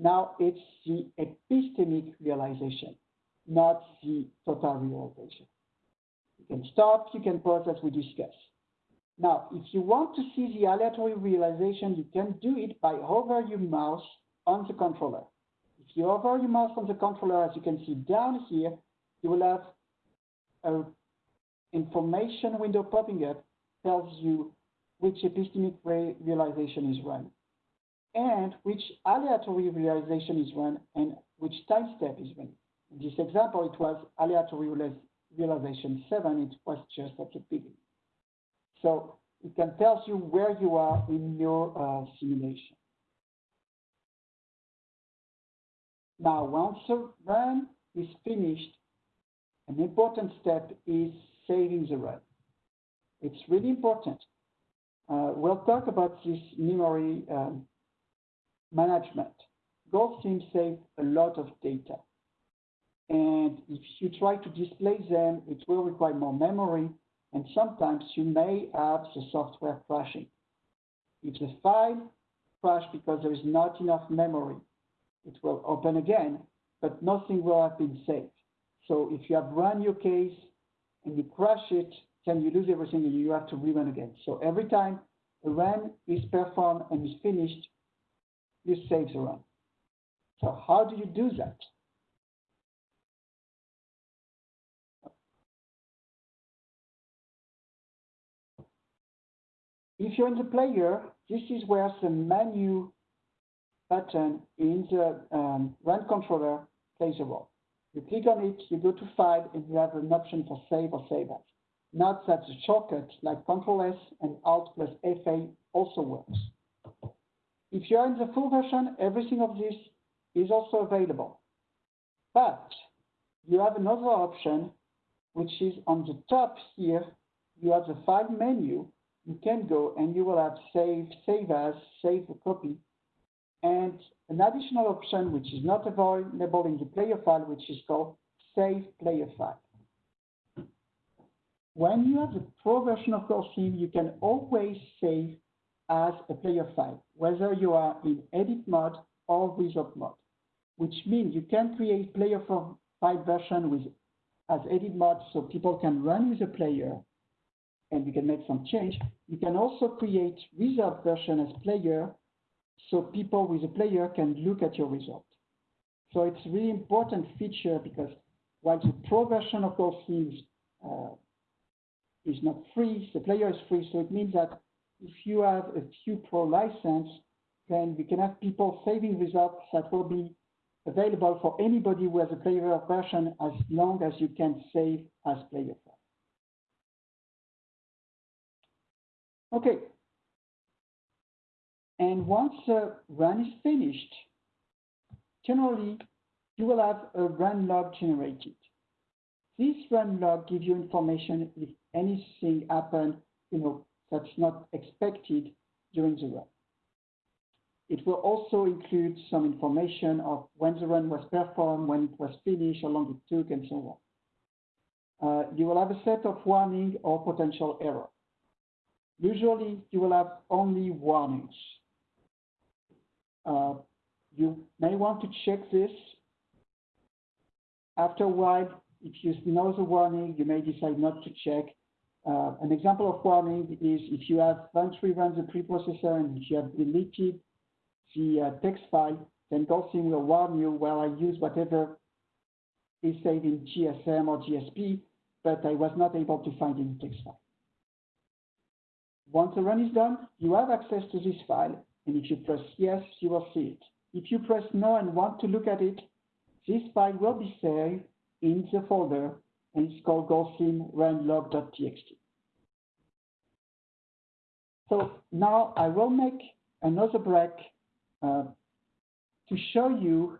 Now it's the epistemic realization, not the total realization. You can stop, you can pause as we discussed. Now, if you want to see the aleatory realization, you can do it by hover your mouse on the controller. If you hover your mouse on the controller, as you can see down here, you will have a information window popping up tells you which epistemic realization is run and which aleatory realization is run and which time step is run. In this example, it was aleatory realization 7, it was just at the beginning. So it can tell you where you are in your uh, simulation. Now, once the run is finished, an important step is saving the run. It's really important. Uh, we'll talk about this memory um, management. GoldSim saves a lot of data. And if you try to display them, it will require more memory. and sometimes you may have the software crashing. If the file crashed because there is not enough memory, it will open again, but nothing will have been saved. So if you have run your case and you crash it, then you lose everything and you have to rerun again. So every time a run is performed and is finished, you save the run. So how do you do that? If you're in the player, this is where the menu button in the um, run controller plays a role. You click on it, you go to File, and you have an option for Save or Save As. Note that the shortcut like Control S and Alt plus FA also works. If you're in the full version, everything of this is also available. But you have another option, which is on the top here, you have the File menu, you can go and you will have save, save as, save a copy, and an additional option which is not available in the player file, which is called save player file. When you have the pro version of Theme, you can always save as a player file, whether you are in edit mode or result mode, which means you can create player file version with as edit mode so people can run with a player and you can make some change. You can also create result version as player so people with a player can look at your result. So it's a really important feature because while the pro version of those things uh, is not free, the player is free. So it means that if you have a few pro license, then we can have people saving results that will be available for anybody who has a player version as long as you can save as player. Okay. And once the run is finished, generally you will have a run log generated. This run log gives you information if anything happened, you know, that's not expected during the run. It will also include some information of when the run was performed, when it was finished, how long it took, and so on. Uh, you will have a set of warning or potential error. Usually you will have only warnings. Uh, you may want to check this. After a while, if you know the warning, you may decide not to check. Uh, an example of warning is if you have Venturi runs a preprocessor and if you have deleted the uh, text file, then GoldSim will warn you, well, I use whatever is saved in GSM or GSP, but I was not able to find any text file. Once the run is done, you have access to this file, and if you press yes, you will see it. If you press no and want to look at it, this file will be saved in the folder, and it's called runlog.txt. So now I will make another break uh, to show you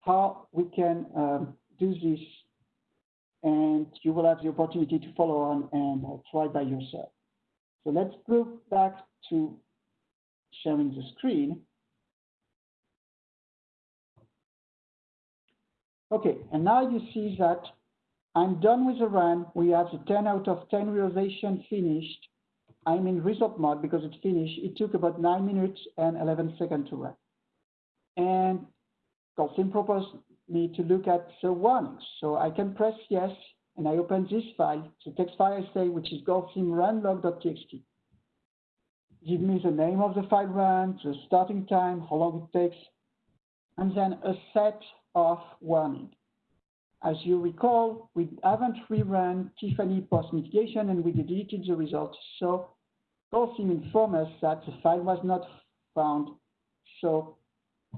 how we can um, do this, and you will have the opportunity to follow on and try by yourself. So let's go back to sharing the screen. Okay, and now you see that I'm done with the run. We have the 10 out of 10 realization finished. I'm in result mode because it's finished. It took about 9 minutes and 11 seconds to run. And GoldSim proposed me to look at the warnings. So I can press yes and I open this file, the text file I say, which is GoldSim runlog.txt. Give me the name of the file run, the starting time, how long it takes, and then a set of warning. As you recall, we haven't rerun Tiffany post-mitigation and we deleted the results. So GoldSim informed us that the file was not found, so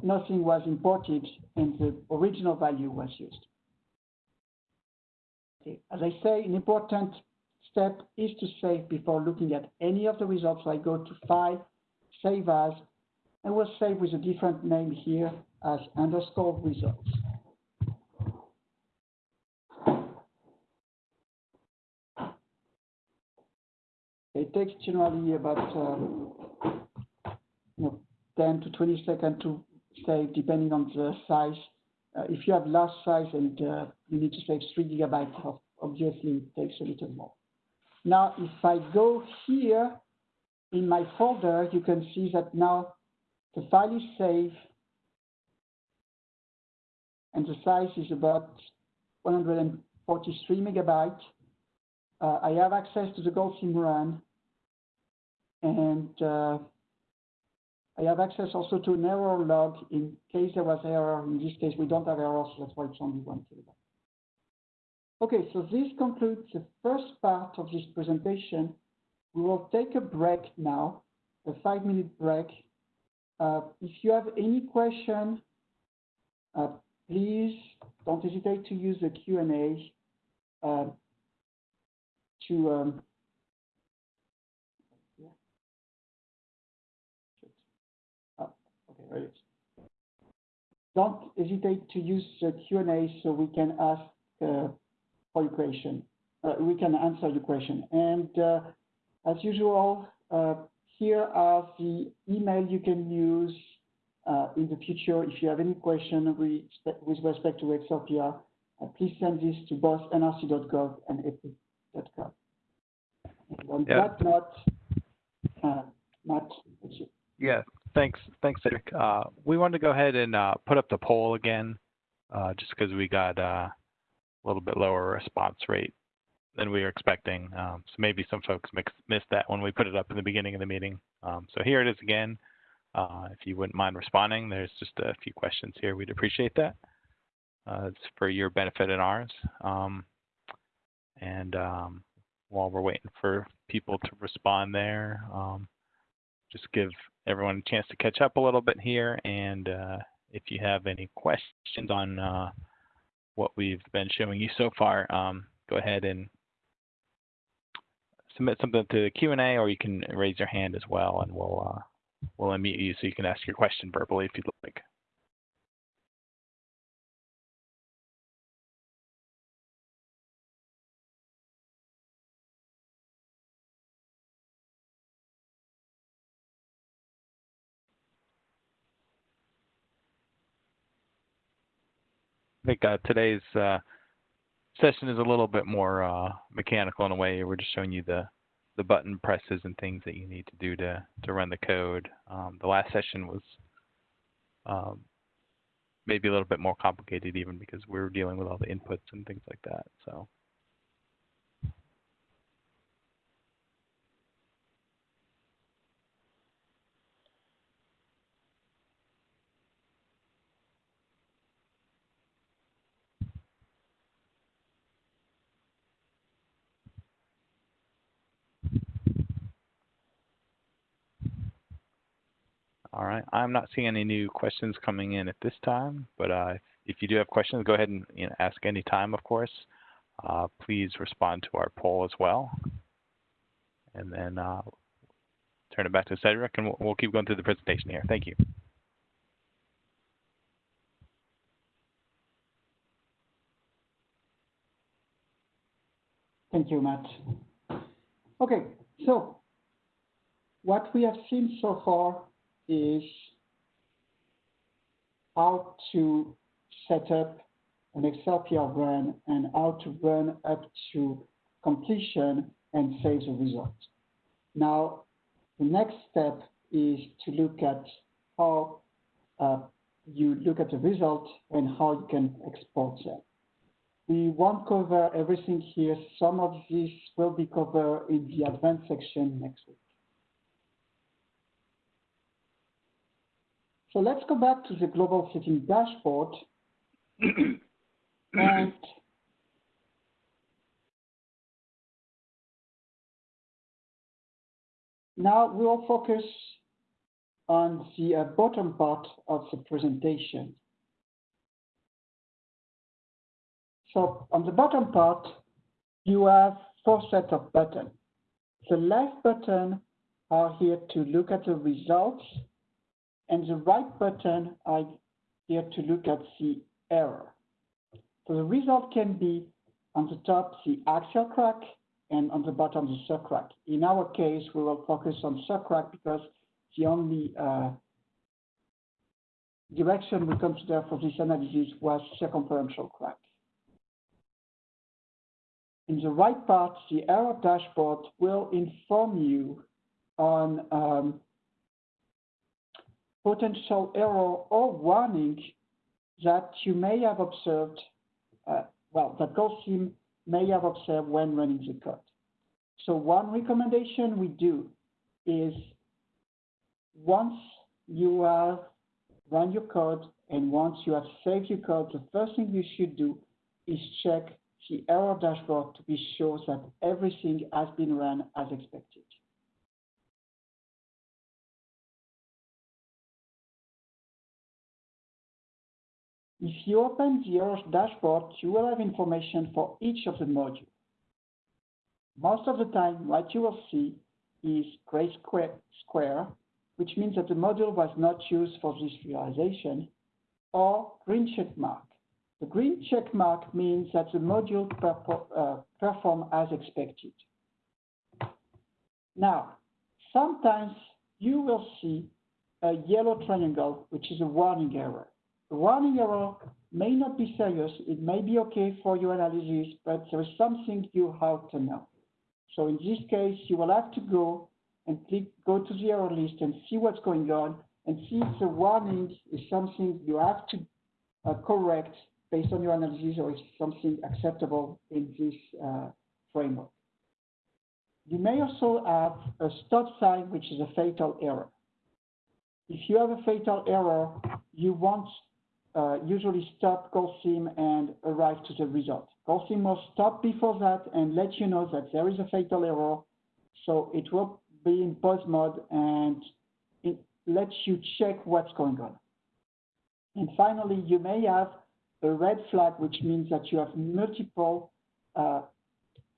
nothing was imported and the original value was used. Okay. As I say, an important step is to save before looking at any of the results. So I go to File, Save As, and we'll save with a different name here as underscore results. It takes generally about um, you know, 10 to 20 seconds to save, depending on the size uh, if you have large size and uh, you need to save three gigabytes, obviously it takes a little more. Now, if I go here in my folder, you can see that now the file is saved and the size is about 143 megabytes. Uh, I have access to the GoldSim run and uh, I have access also to an error log in case there was error. In this case, we don't have errors, so that's why it's only one kilobyte. Okay, so this concludes the first part of this presentation. We will take a break now, a five-minute break. Uh, if you have any question, uh, please don't hesitate to use the Q&A uh, to um, oh, okay, there it is. Don't hesitate to use the Q&A so we can ask uh, for your question. Uh, we can answer your question. And uh, as usual, here are the email you can use in the future. If you have any question with, with respect to uh, please send this to both nrc.gov and epic.gov. On that note, uh, Matt, it's you. Yeah, thanks, thanks, Cedric. Uh, we wanted to go ahead and uh, put up the poll again, uh, just because we got a little bit lower response rate than we were expecting. Um, so maybe some folks missed that when we put it up in the beginning of the meeting. Um, so here it is again. If you wouldn't mind responding, there's just a few questions here. We'd appreciate that. It's for your benefit and ours. Um, and while we're waiting for people to respond there, just give everyone a chance to catch up a little bit here. And uh, if you have any questions on uh, what we've been showing you so far, um, go ahead and submit something to the Q&A, or you can raise your hand as well, and we'll uh, we'll unmute you so you can ask your question verbally if you'd like. Think uh, today's uh, session is a little bit more uh, mechanical in a way. We're just showing you the the button presses and things that you need to do to to run the code. Um, the last session was um, maybe a little bit more complicated, even because we were dealing with all the inputs and things like that. So. All right. I'm not seeing any new questions coming in at this time, but uh, if you do have questions, go ahead and you know, ask any time, of course. Uh, please respond to our poll as well. And then uh, turn it back to Cedric, and we'll, we'll keep going through the presentation here. Thank you. Thank you, Matt. Okay, so what we have seen so far is how to set up an XLPR run and how to run up to completion and save the result. Now, the next step is to look at how uh, you look at the result and how you can export them. We won't cover everything here. Some of this will be covered in the advanced section next week. So let's go back to the global setting dashboard. and now we will focus on the uh, bottom part of the presentation. So on the bottom part, you have four sets of buttons. The left button are here to look at the results, and the right button I here to look at the error. So the result can be on the top the axial crack and on the bottom the subcrack. In our case, we will focus on subcrack because the only uh, direction we consider for this analysis was circumferential crack. in the right part, the error dashboard will inform you on um, potential error or warning that you may have observed, uh, well, that GoldSim may have observed when running the code. So one recommendation we do is once you have run your code and once you have saved your code, the first thing you should do is check the error dashboard to be sure that everything has been run as expected. If you open the error dashboard, you will have information for each of the modules. Most of the time, what you will see is gray square, which means that the module was not used for this realization, or green check mark. The green check mark means that the module uh, perform as expected. Now, sometimes you will see a yellow triangle, which is a warning error. The warning error may not be serious. It may be okay for your analysis, but there is something you have to know. So in this case, you will have to go and click, go to the error list and see what's going on and see if the warning is something you have to uh, correct based on your analysis or is something acceptable in this uh, framework. You may also have a stop sign, which is a fatal error. If you have a fatal error, you won't uh, usually stop GoldSim and arrive to the result. GoldSim will stop before that and let you know that there is a fatal error. So it will be in pause mode and it lets you check what's going on. And finally, you may have a red flag, which means that you have multiple uh,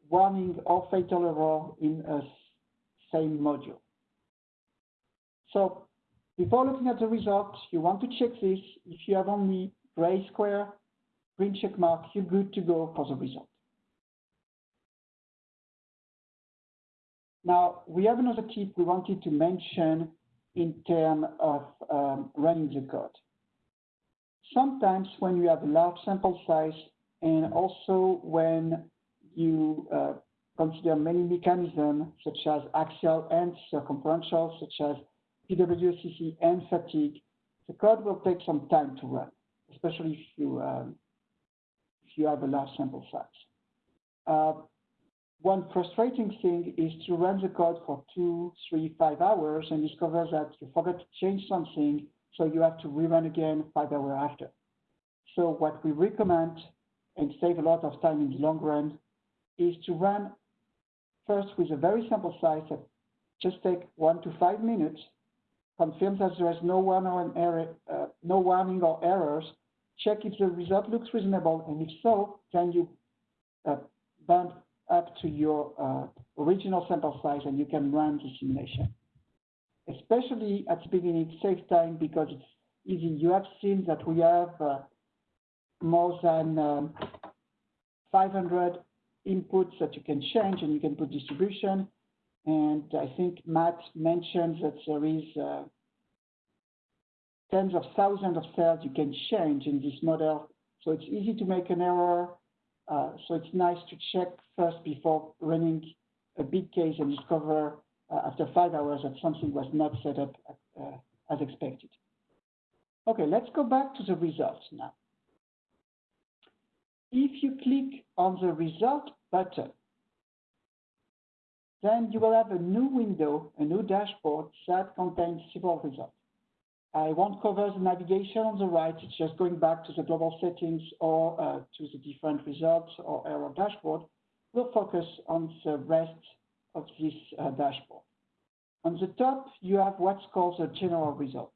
warning or fatal error in a same module. So before looking at the results, you want to check this. If you have only gray square, green check mark, you're good to go for the result. Now, we have another tip we wanted to mention in terms of um, running the code. Sometimes when you have a large sample size and also when you uh, consider many mechanisms such as axial and circumferential, such as PWSCC and fatigue, the code will take some time to run, especially if you, um, if you have a large sample size. Uh, one frustrating thing is to run the code for two, three, five hours and discover that you forgot to change something so you have to rerun again five hours after. So what we recommend and save a lot of time in the long run is to run first with a very simple size that just take one to five minutes, confirm that there is no, warning, error, uh, no warning or errors, check if the result looks reasonable, and if so, then you uh, bump up to your uh, original sample size and you can run the simulation especially at the beginning, save time because it's easy. You have seen that we have more than um, 500 inputs that you can change and you can put distribution. And I think Matt mentioned that there is uh, tens of thousands of cells you can change in this model. So it's easy to make an error. Uh, so it's nice to check first before running a big case and discover uh, after five hours that something was not set up as expected. Okay, let's go back to the results now. If you click on the result button, then you will have a new window, a new dashboard that contains several results. I won't cover the navigation on the right, it's just going back to the global settings or uh, to the different results or error dashboard. We'll focus on the rest of this uh, dashboard. On the top, you have what's called the general result.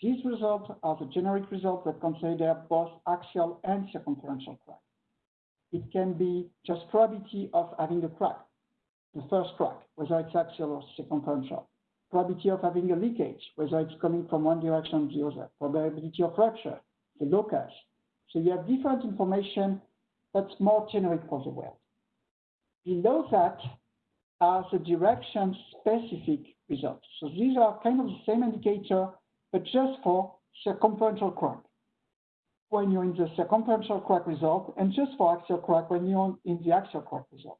These results are the generic results that consider both axial and circumferential crack. It can be just probability of having a crack, the first crack, whether it's axial or circumferential. Probability of having a leakage, whether it's coming from one direction or the other. Probability of rupture, the locus. So you have different information that's more generic for the world. Below that, are the direction-specific results. So these are kind of the same indicator, but just for circumferential crack. when you're in the circumferential crack result and just for axial crack when you're in the axial crack result.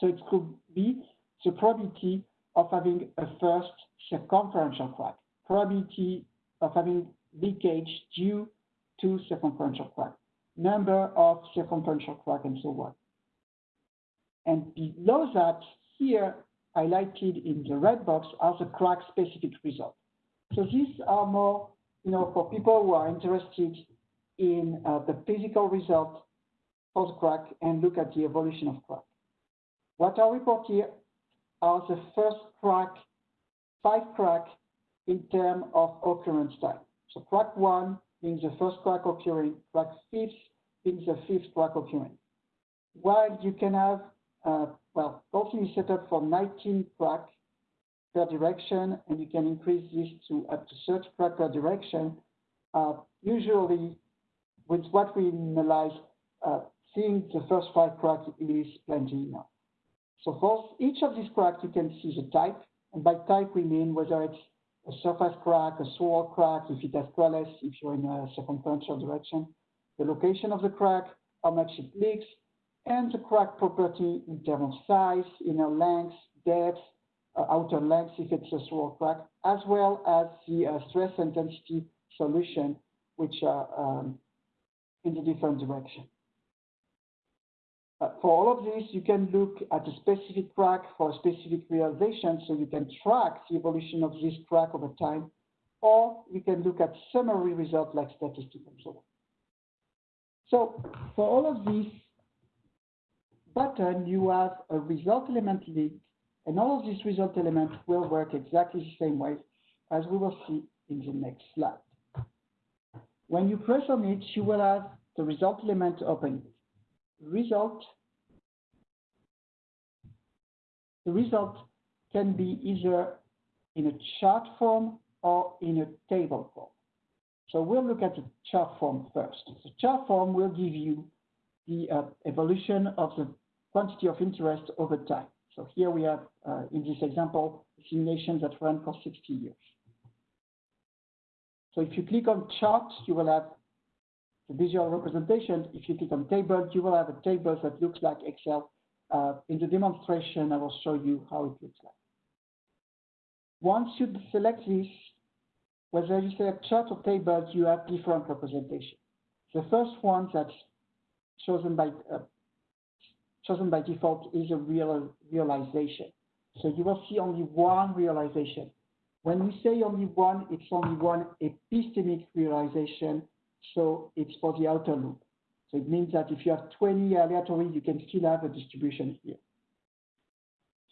So it could be the probability of having a first circumferential crack, probability of having leakage due to circumferential crack, number of circumferential crack, and so on. And below that, here highlighted in the red box are the crack-specific results. So these are more, you know, for people who are interested in uh, the physical result of the crack and look at the evolution of crack. What I report here are the first crack, five crack in terms of occurrence time. So crack one being the first crack occurring, crack fifth being the fifth crack occurring. While you can have, uh, well, GoldSim is set up for 19 crack per direction, and you can increase this to up to 30 crack per direction. Uh, usually, with what we analyze, uh, seeing the first five cracks is plenty enough. So for each of these cracks, you can see the type, and by type we mean whether it's a surface crack, a swirl crack, if it has trellis, if you're in a circumferential direction, the location of the crack, how much it leaks, and the crack property in terms of size, inner length, depth, uh, outer length if it's a swirl crack, as well as the uh, stress intensity solution, which are um, in the different direction. Uh, for all of this, you can look at a specific crack for a specific realization, so you can track the evolution of this crack over time, or you can look at summary results like statistical so So for all of these button, you have a result element link, and all of these result elements will work exactly the same way as we will see in the next slide. When you press on it, you will have the result element open result, the result can be either in a chart form or in a table form. So we'll look at the chart form first. The chart form will give you the uh, evolution of the quantity of interest over time. So here we have, uh, in this example, simulations that run for 60 years. So if you click on chart, you will have visual representation, if you click on table, you will have a table that looks like Excel. Uh, in the demonstration, I will show you how it looks like. Once you select this, whether you select chart or table, you have different representation. The first one that's chosen by uh, chosen by default is a real realization. So you will see only one realization. When we say only one, it's only one epistemic realization so it's for the outer loop. So it means that if you have 20 aleatory, you can still have a distribution here.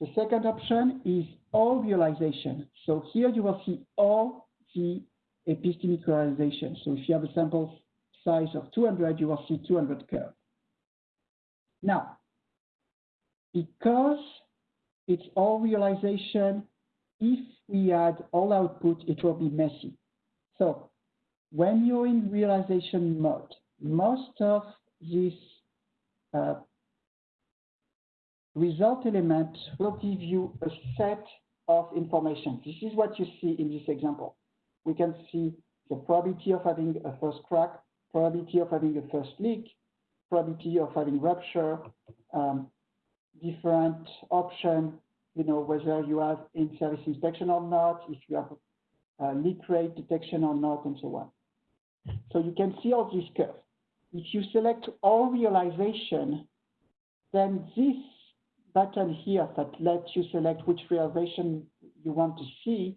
The second option is all realization. So here you will see all the epistemic realization. So if you have a sample size of 200, you will see 200 curves. Now, because it's all realization, if we add all output, it will be messy. So when you're in realization mode, most of these uh, result elements will give you a set of information. This is what you see in this example. We can see the probability of having a first crack, probability of having a first leak, probability of having rupture, um, different option, you know, whether you have in-service inspection or not, if you have uh, leak rate detection or not, and so on. So you can see all these curves. If you select all realization, then this button here that lets you select which realization you want to see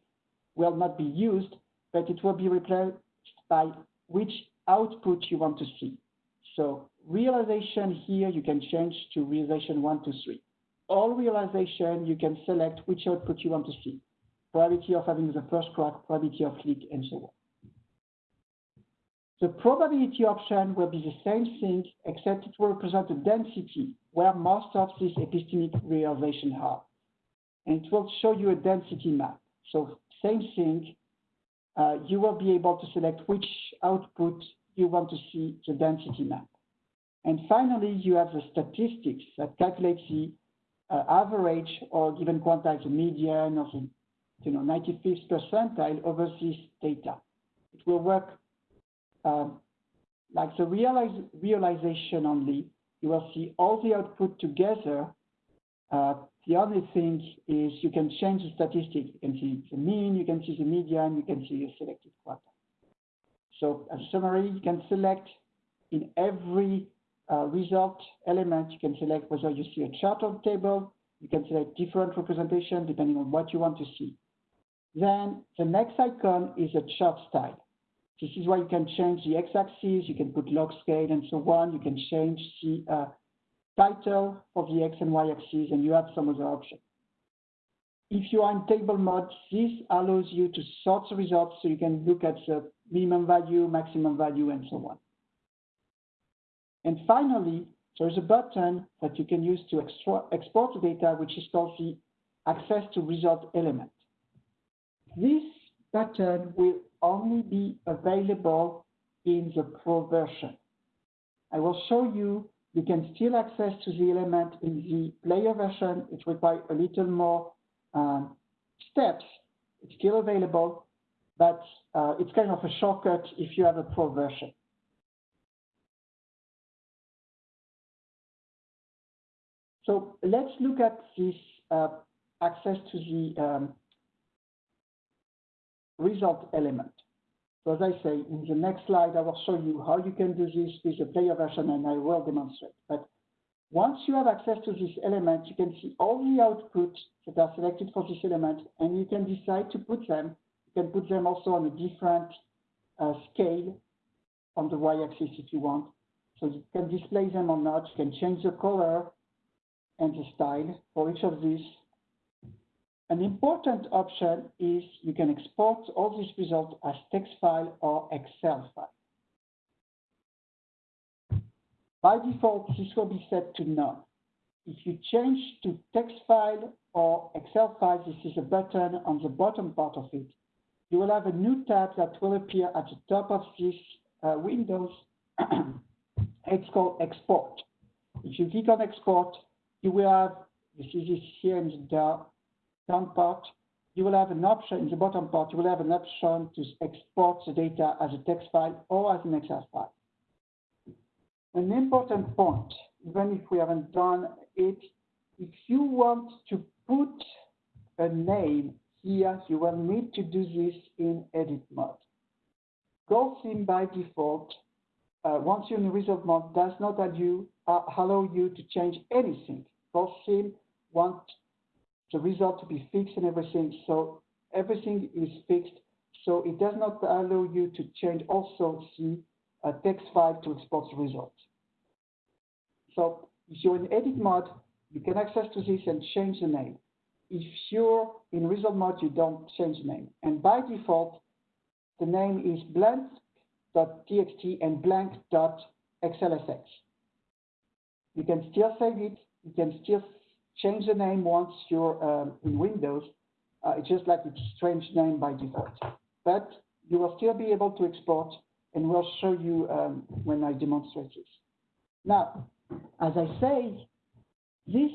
will not be used, but it will be replaced by which output you want to see. So realization here, you can change to realization one, two, three. All realization, you can select which output you want to see. Probability of having the first crack, probability of leak, and so on. The probability option will be the same thing, except it will represent a density where most of these epistemic realization are. And it will show you a density map. So same thing, uh, you will be able to select which output you want to see the density map. And finally, you have the statistics that calculates the uh, average or given quantize the median or the you know, 95th percentile over this data. It will work um, like the realize, realization only, you will see all the output together. Uh, the only thing is you can change the statistic. You can see the mean, you can see the median, you can see the selected quartile. So as a summary, you can select in every uh, result element, you can select whether you see a chart or table, you can select different representation depending on what you want to see. Then the next icon is a chart style. This is where you can change the x-axis, you can put log scale and so on. You can change the uh, title of the x and y axis, and you have some other options. If you are in table mode, this allows you to sort the results so you can look at the minimum value, maximum value, and so on. And finally, there's a button that you can use to export the data, which is called the access to result element. This button will only be available in the Pro version. I will show you you can still access to the element in the player version. It requires a little more um, steps. It's still available, but uh, it's kind of a shortcut if you have a Pro version. So let's look at this uh, access to the um, result element. So as I say, in the next slide, I will show you how you can do this with the player version and I will demonstrate. But once you have access to this element, you can see all the outputs that are selected for this element and you can decide to put them. You can put them also on a different uh, scale on the y-axis if you want. So you can display them or not. You can change the color and the style for each of these an important option is you can export all these results as text file or Excel file. By default, this will be set to none. If you change to text file or Excel file, this is a button on the bottom part of it. You will have a new tab that will appear at the top of this uh, Windows. it's called Export. If you click on Export, you will have, this is here in the down part, you will have an option, in the bottom part, you will have an option to export the data as a text file or as an Excel file. An important point, even if we haven't done it, if you want to put a name here, you will need to do this in edit mode. GoldSim by default, uh, once you're in result mode, does not allow you, uh, allow you to change anything. GoldSim wants the result to be fixed and everything. So everything is fixed. So it does not allow you to change also the uh, text file to export the result. So if you're in edit mode, you can access to this and change the name. If you're in result mode, you don't change the name. And by default, the name is blank.txt and blank.xlsx. You can still save it. You can still change the name once you're um, in Windows. Uh, it's just like it's strange name by default. But you will still be able to export, and we'll show you um, when I demonstrate this. Now, as I say, this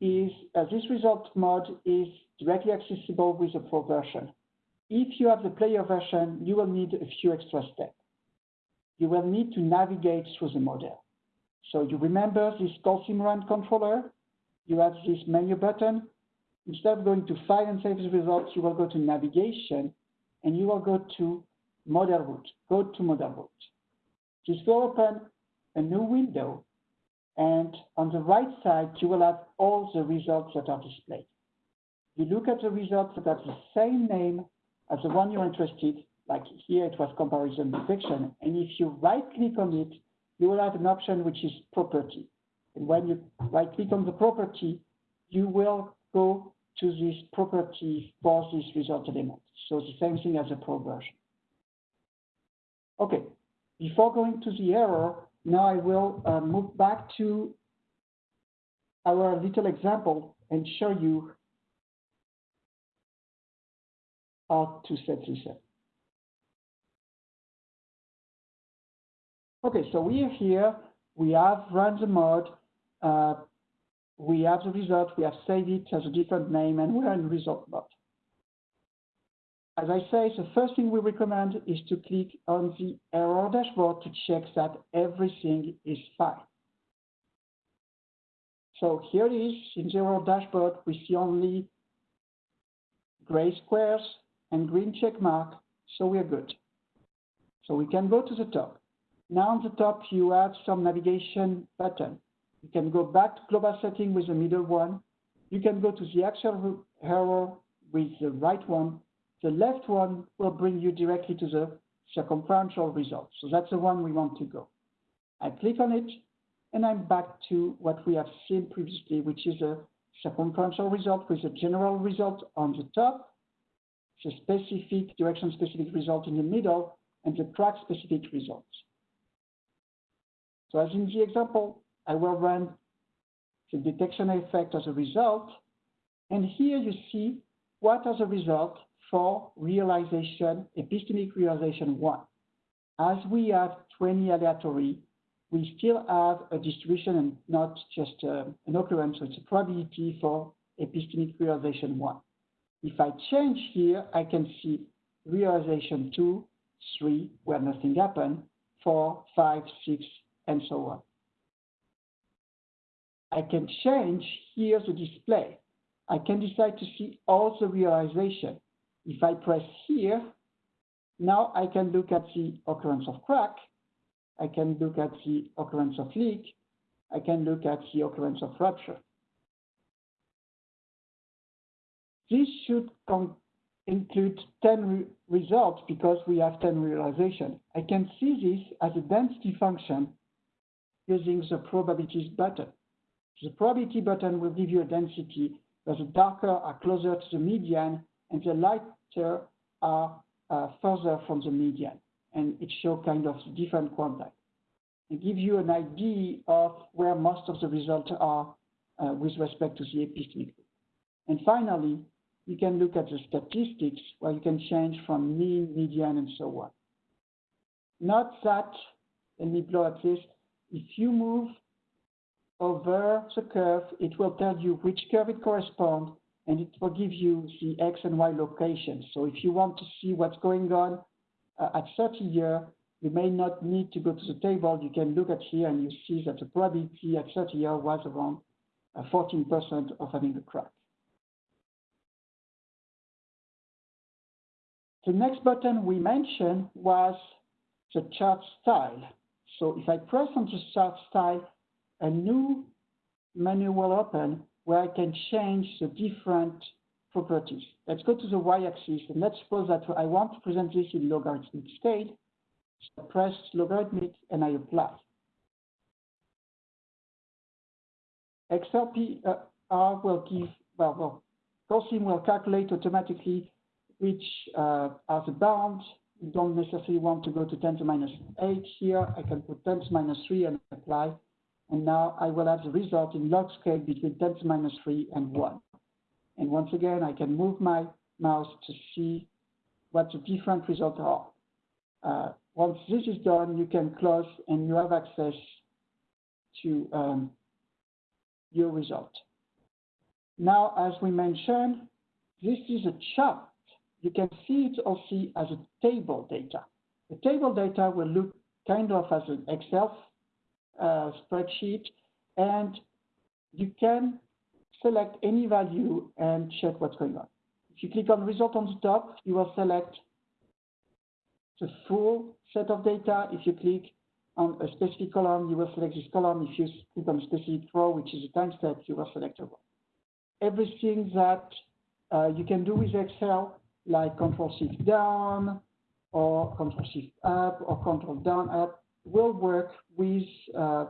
is uh, this result mod is directly accessible with the Pro version. If you have the player version, you will need a few extra steps. You will need to navigate through the model. So you remember this GoldSim Run controller? You have this menu button. Instead of going to File and Save the Results, you will go to Navigation, and you will go to Model Root. Go to Model Root. This will open a new window, and on the right side, you will have all the results that are displayed. You look at the results that have the same name as the one you're interested, like here it was comparison detection, and if you right-click on it, you will have an option which is property. When you right click on the property, you will go to this property for this result element. So the same thing as a pro version. Okay, before going to the error, now I will uh, move back to our little example and show you how to set this up. Okay, so we are here, we have run the mode, uh, we have the result, we have saved it as a different name, and we're in result mode. as I say, the first thing we recommend is to click on the error dashboard to check that everything is fine. So here it is in the error dashboard, we see only gray squares and green check mark, so we're good. So we can go to the top. Now on the top, you have some navigation button. You can go back to global setting with the middle one. You can go to the actual error with the right one. The left one will bring you directly to the circumferential result. So that's the one we want to go. I click on it, and I'm back to what we have seen previously, which is a circumferential result with a general result on the top, the specific direction-specific result in the middle, and the track-specific results. So as in the example, I will run the detection effect as a result, and here you see what as a result for realization, epistemic realization one. As we have 20 aleatory, we still have a distribution and not just uh, an occurrence, so it's a probability for epistemic realization one. If I change here, I can see realization two, three, where nothing happened, four, five, six, and so on. I can change here the display. I can decide to see all the realization. If I press here, now I can look at the occurrence of crack, I can look at the occurrence of leak, I can look at the occurrence of rupture. This should include 10 re results because we have 10 realization. I can see this as a density function using the probabilities button. The probability button will give you a density where the darker are closer to the median and the lighter are uh, further from the median. And it shows kind of different quantities. It gives you an idea of where most of the results are uh, with respect to the epistemic. And finally, you can look at the statistics where you can change from mean, median, and so on. Not that, let me blow at this, if you move over the curve, it will tell you which curve it corresponds, and it will give you the X and Y locations. So if you want to see what's going on uh, at 30 year, you may not need to go to the table. You can look at here and you see that the probability at 30 year was around 14% uh, of having a crack. The next button we mentioned was the chart style. So if I press on the chart style, a new menu will open where I can change the different properties. Let's go to the y-axis and let's suppose that I want to present this in logarithmic scale. So I press logarithmic and I apply. XLPR uh, will give, well, well, GoldSim will calculate automatically which uh, are the bounds. You don't necessarily want to go to 10 to minus 8 here. I can put 10 to minus 3 and apply. And now I will have the result in log scale between 10 to minus 3 and 1. And once again, I can move my mouse to see what the different results are. Uh, once this is done, you can close and you have access to um, your result. Now, as we mentioned, this is a chart you can see it also as a table data. The table data will look kind of as an Excel uh, spreadsheet, and you can select any value and check what's going on. If you click on result on the top, you will select the full set of data. If you click on a specific column, you will select this column. If you click on a specific row, which is a time step, you will select a row. Everything that uh, you can do with Excel like Control Shift down or Control Shift up or Control down up will work with uh.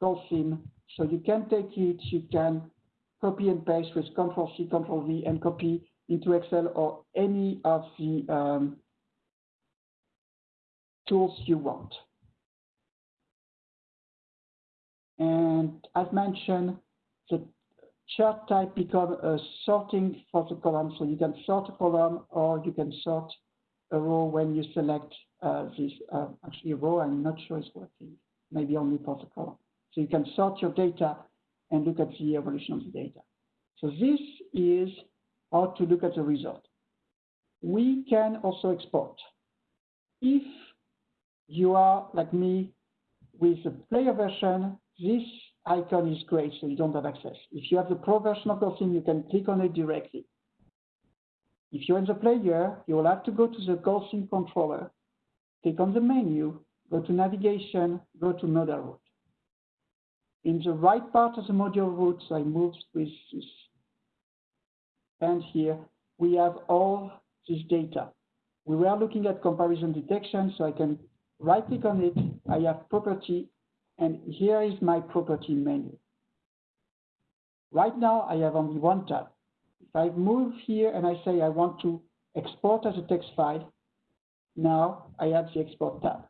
So you can take it, you can copy and paste with Control C, Control V, and copy into Excel or any of the um, tools you want. And as mentioned, the chart type become a sorting for the column. So you can sort a column or you can sort a row when you select this, uh, actually row, I'm not sure it's working, maybe only for the column. So you can sort your data and look at the evolution of the data. So this is how to look at the result. we can also export. If you are like me with the player version, this icon is great, so you don't have access. If you have the pro version of GoldSim, you can click on it directly. If you're in the player, you will have to go to the GoldSim controller, click on the menu, go to navigation, go to model root. In the right part of the module route, I moved with this. And here we have all this data. We were looking at comparison detection, so I can right click on it. I have property, and here is my property menu. Right now, I have only one tab. If I move here and I say I want to export as a text file, now I have the export tab.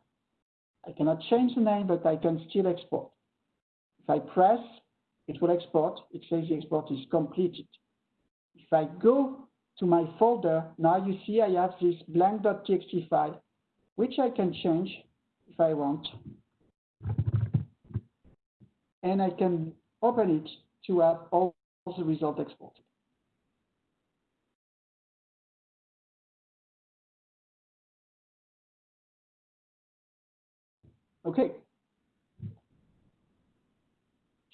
I cannot change the name, but I can still export. If I press, it will export. It says the export is completed. If I go to my folder, now you see I have this blank.txt file, which I can change if I want. And I can open it to have all the results exported. Okay.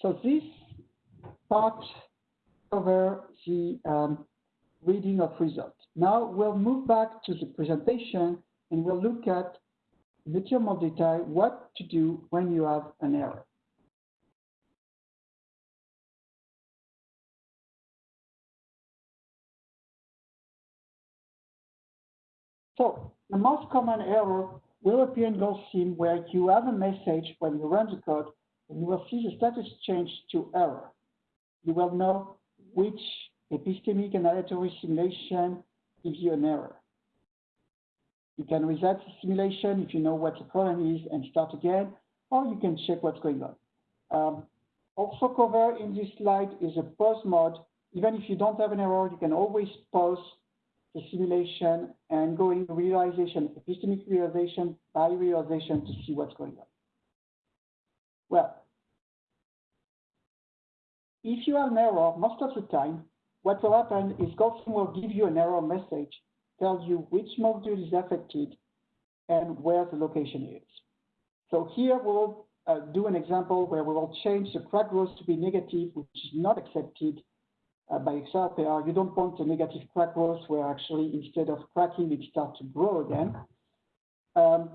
So this part over the um, reading of results. Now we'll move back to the presentation and we'll look at with your more detail what to do when you have an error. So the most common error will appear in GoldSim where you have a message when you run the code and you will see the status change to error. You will know which epistemic and aleatory simulation gives you an error. You can reset the simulation if you know what the problem is and start again, or you can check what's going on. Um, also covered in this slide is a pause mode. Even if you don't have an error, you can always pause the simulation and going realization, epistemic realization by realization to see what's going on. Well, if you have an error, most of the time, what will happen is GoldSim will give you an error message, tell you which module is affected and where the location is. So here we'll uh, do an example where we will change the crack growth to be negative, which is not accepted by XLPR. You don't want a negative crack growth where actually instead of cracking, it starts to grow again. Um,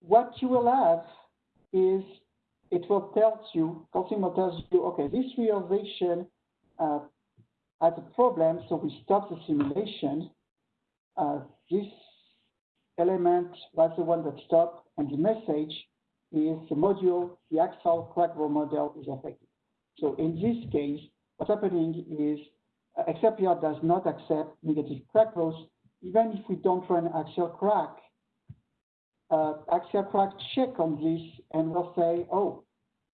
what you will have is it will tell you, GoldSim will tell you, okay, this realization uh, has a problem, so we stop the simulation. Uh, this element was the one that stopped, and the message is the module, the axial crack growth model is affected. So in this case, what's happening is uh, XLPR does not accept negative crack growth, even if we don't run axial crack uh, axial crack check on this and we'll say, oh,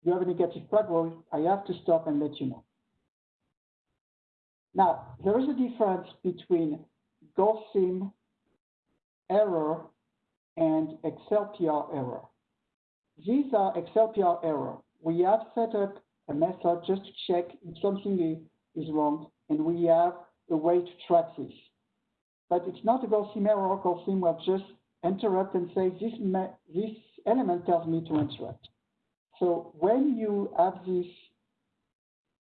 you have a negative crack growth, I have to stop and let you know. Now, there is a difference between GoldSim error and XLPR error. These are XLPR error. We have set up a method just to check if something is wrong, and we have a way to track this. But it's not a GoldSim error. GoldSim will just interrupt and say this, this element tells me to interrupt. So when you have this,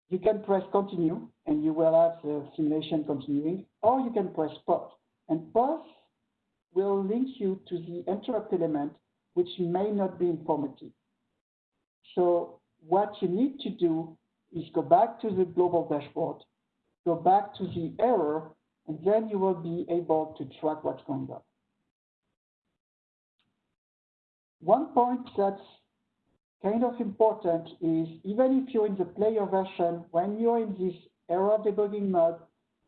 you can press continue and you will have the simulation continuing, or you can press pause. And pause will link you to the interrupt element, which may not be informative. So what you need to do is go back to the global dashboard, go back to the error, and then you will be able to track what's going on. One point that's kind of important is even if you're in the player version, when you're in this error debugging mode,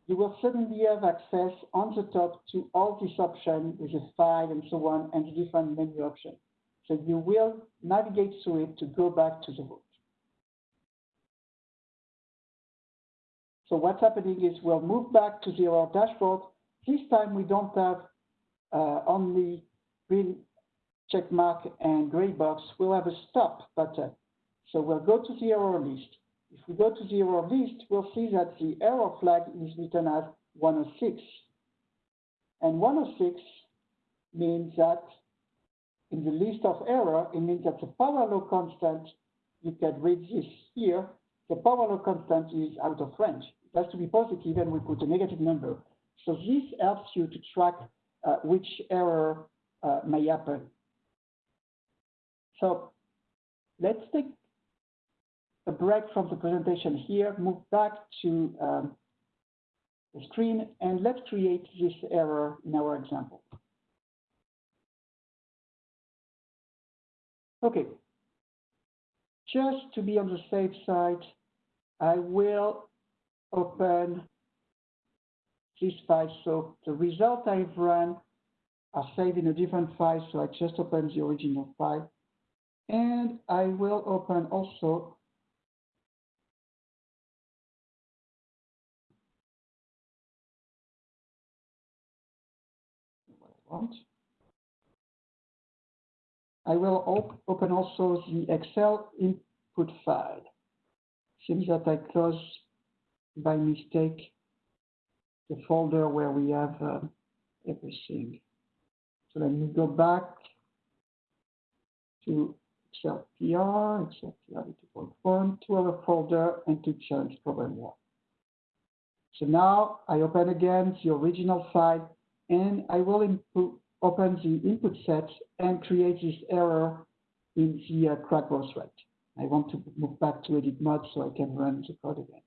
you will suddenly have access on the top to all these options with a file and so on and the different menu options. So you will navigate through it to go back to the root. So what's happening is we'll move back to the error dashboard. This time we don't have uh, only green check mark and gray box, we'll have a stop button. So we'll go to the error list. If we go to the error list, we'll see that the error flag is written as 106. And 106 means that in the list of error, it means that the power law constant, you can read this here, the power law constant is out of range. It has to be positive and we put a negative number. So this helps you to track uh, which error uh, may happen. So let's take a break from the presentation here, move back to um, the screen, and let's create this error in our example. Okay, just to be on the safe side, I will open this file. So the result I've run are saved in a different file, so I just open the original file. And I will open also I will op open also the Excel input file. Seems that I closed by mistake the folder where we have uh, everything. So let me go back to Excel PR, Excel PR 2.1, to our folder and to challenge problem one. So now I open again the original file and I will input, open the input set and create this error in the uh, crack growth rate. I want to move back to edit mode so I can run the code again.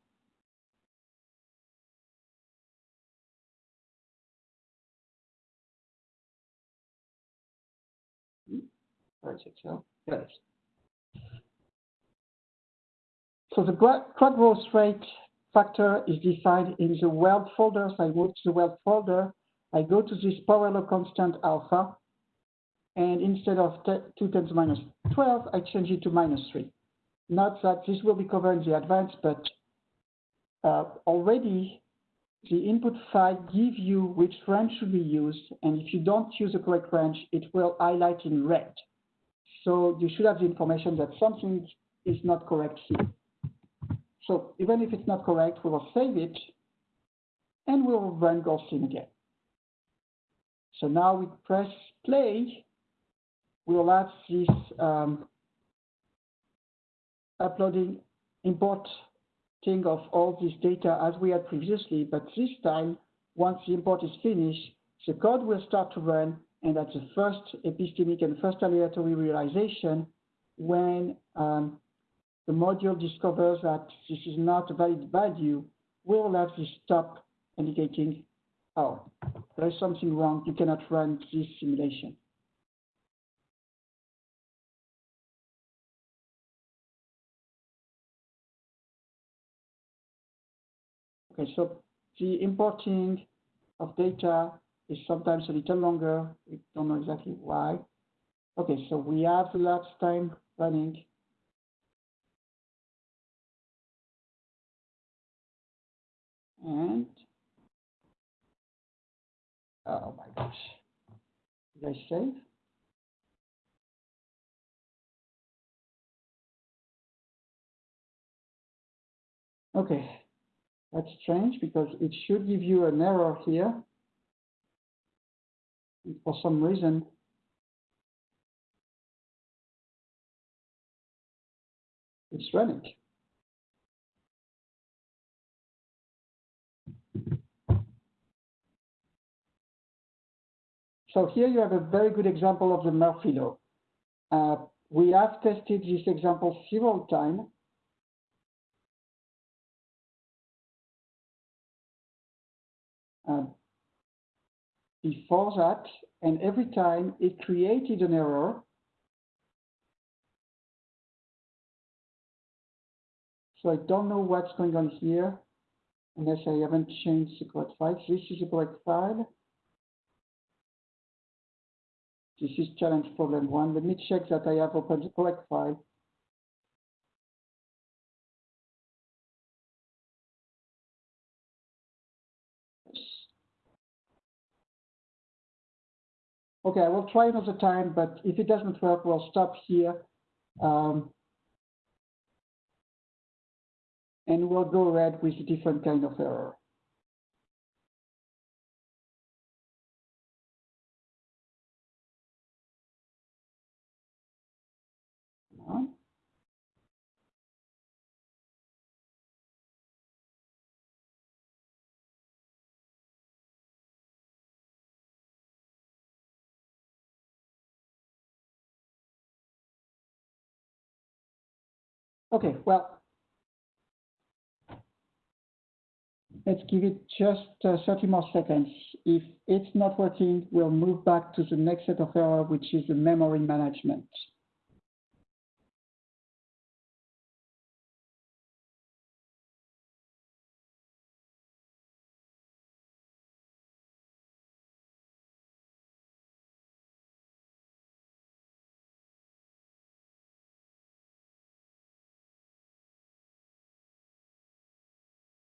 It is. So the crack growth rate factor is defined in the weld folder. So I move to the weld folder I go to this power law constant alpha, and instead of 2 times minus 12, I change it to minus 3. Not that this will be covered in the advance, but uh, already the input file gives you which range should be used, and if you don't use the correct range, it will highlight in red. So you should have the information that something is not correct here. So even if it's not correct, we will save it, and we will run GoldSim again. So now we press play, we'll have this um, uploading, importing of all this data as we had previously, but this time, once the import is finished, the code will start to run, and at the first epistemic and first aleatory realization, when um, the module discovers that this is not a valid value, we'll have this stop indicating oh, there is something wrong, you cannot run this simulation. Okay, so the importing of data is sometimes a little longer. We don't know exactly why. Okay, so we have the last time running. And Oh my gosh. Did I save? Okay, that's strange because it should give you an error here. For some reason, it's running. So here you have a very good example of the Murphy law. Uh, we have tested this example several times. Um, before that, and every time it created an error. So I don't know what's going on here, unless I haven't changed the correct file. This is the correct file. This is challenge problem one. Let me check that I have opened the correct file. Okay, I will try another time, but if it doesn't work, we'll stop here. Um, and we'll go ahead with a different kind of error. Okay, well, let's give it just uh, 30 more seconds. If it's not working, we'll move back to the next set of error, which is the memory management.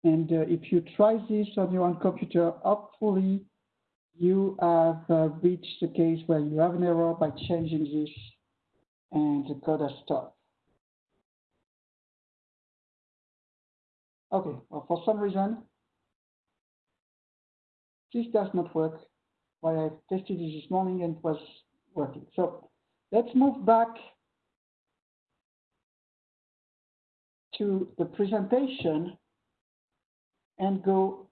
And uh, if you try this on your own computer, hopefully you have uh, reached the case where you have an error by changing this and the code has stopped. Okay, well, for some reason, this does not work. Why I tested it this morning and it was working. So let's move back to the presentation and go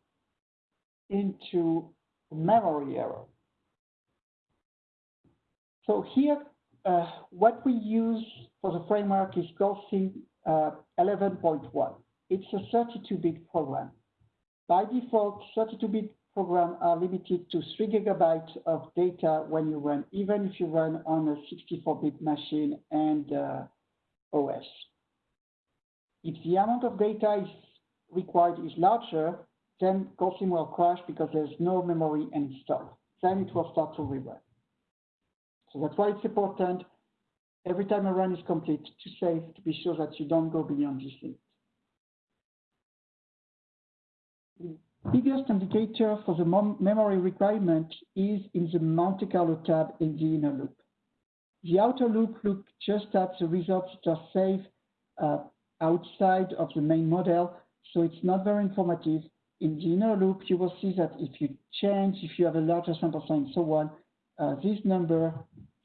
into memory error. So here, uh, what we use for the framework is GoldSim uh, 11.1. It's a 32-bit program. By default, 32-bit programs are limited to 3 gigabytes of data when you run, even if you run on a 64-bit machine and uh, OS. If the amount of data is required is larger, then GoldSim will crash because there's no memory installed. Then it will start to rerun. So that's why it's important every time a run is complete to save to be sure that you don't go beyond this limit. The biggest indicator for the memory requirement is in the Monte Carlo tab in the inner loop. The outer loop looks just at the results that are saved uh, outside of the main model so it's not very informative. In the inner loop, you will see that if you change, if you have a larger sample size and so on, uh, this number,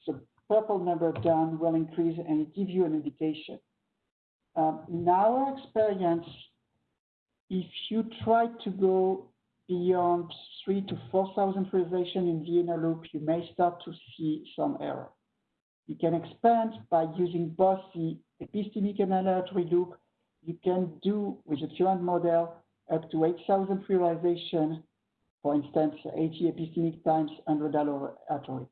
the purple number down will increase and it gives you an indication. Um, in our experience, if you try to go beyond three to 4,000 realization in the inner loop, you may start to see some error. You can expand by using both the epistemic and aleatory loop you can do with the current model up to 8,000 realization, for instance, 80 epistemic times 100 aleatory.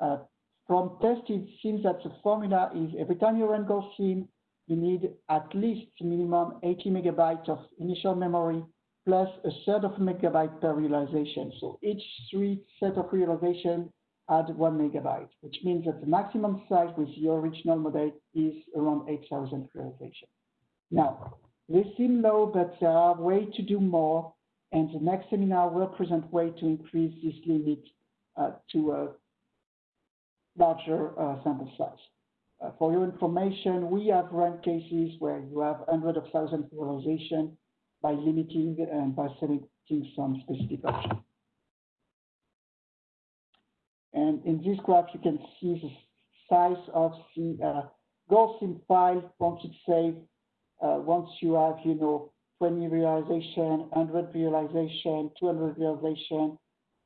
Uh, from test, it seems that the formula is every time you run GoldSim, you need at least minimum 80 megabytes of initial memory plus a third of a megabyte per realization. So each three set of realization add one megabyte, which means that the maximum size with your original model is around 8,000 realization. Now, they seem low, but there are ways to do more, and the next seminar will present ways to increase this limit uh, to a larger uh, sample size. Uh, for your information, we have run cases where you have hundreds of thousands of realization by limiting and by selecting some specific option. And in this graph, you can see the size of the uh, GoldSim file once it's saved uh, once you have, you know, 20 realization, 100 realization, 200 realization,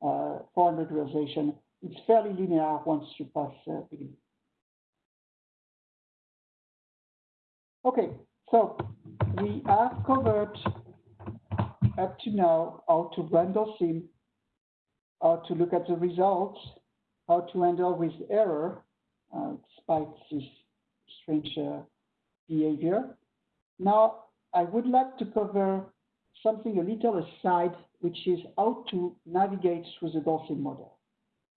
uh, 400 realization, it's fairly linear once you pass uh, beginning. Okay, so we have covered up to now how to run GoldSim, how to look at the results, how to handle with error, uh, despite this strange uh, behavior. Now, I would like to cover something a little aside, which is how to navigate through the GoldSim model.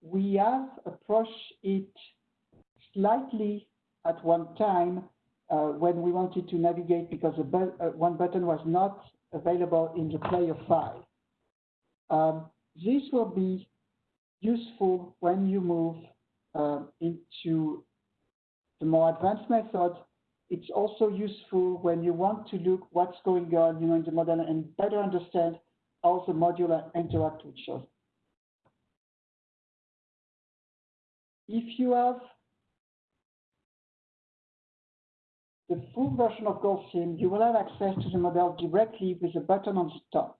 We have approached it slightly at one time uh, when we wanted to navigate because bu uh, one button was not available in the player file. Um, this will be useful when you move uh, into the more advanced method it's also useful when you want to look what's going on you know, in the model and better understand how the module interact with each other. If you have the full version of GoldSim, you will have access to the model directly with a button on the top.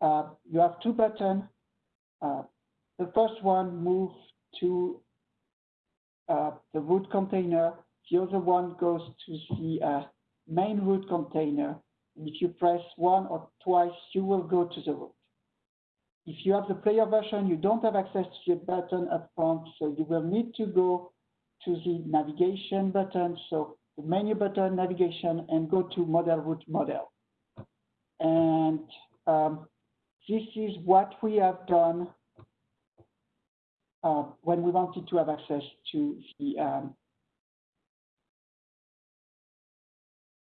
Uh, you have two buttons. Uh, the first one moves to uh, the root container the other one goes to the uh, main root container. If you press one or twice, you will go to the root. If you have the player version, you don't have access to the button up front, so you will need to go to the navigation button, so the menu button, navigation, and go to model root model. And um, this is what we have done uh, when we wanted to have access to the um,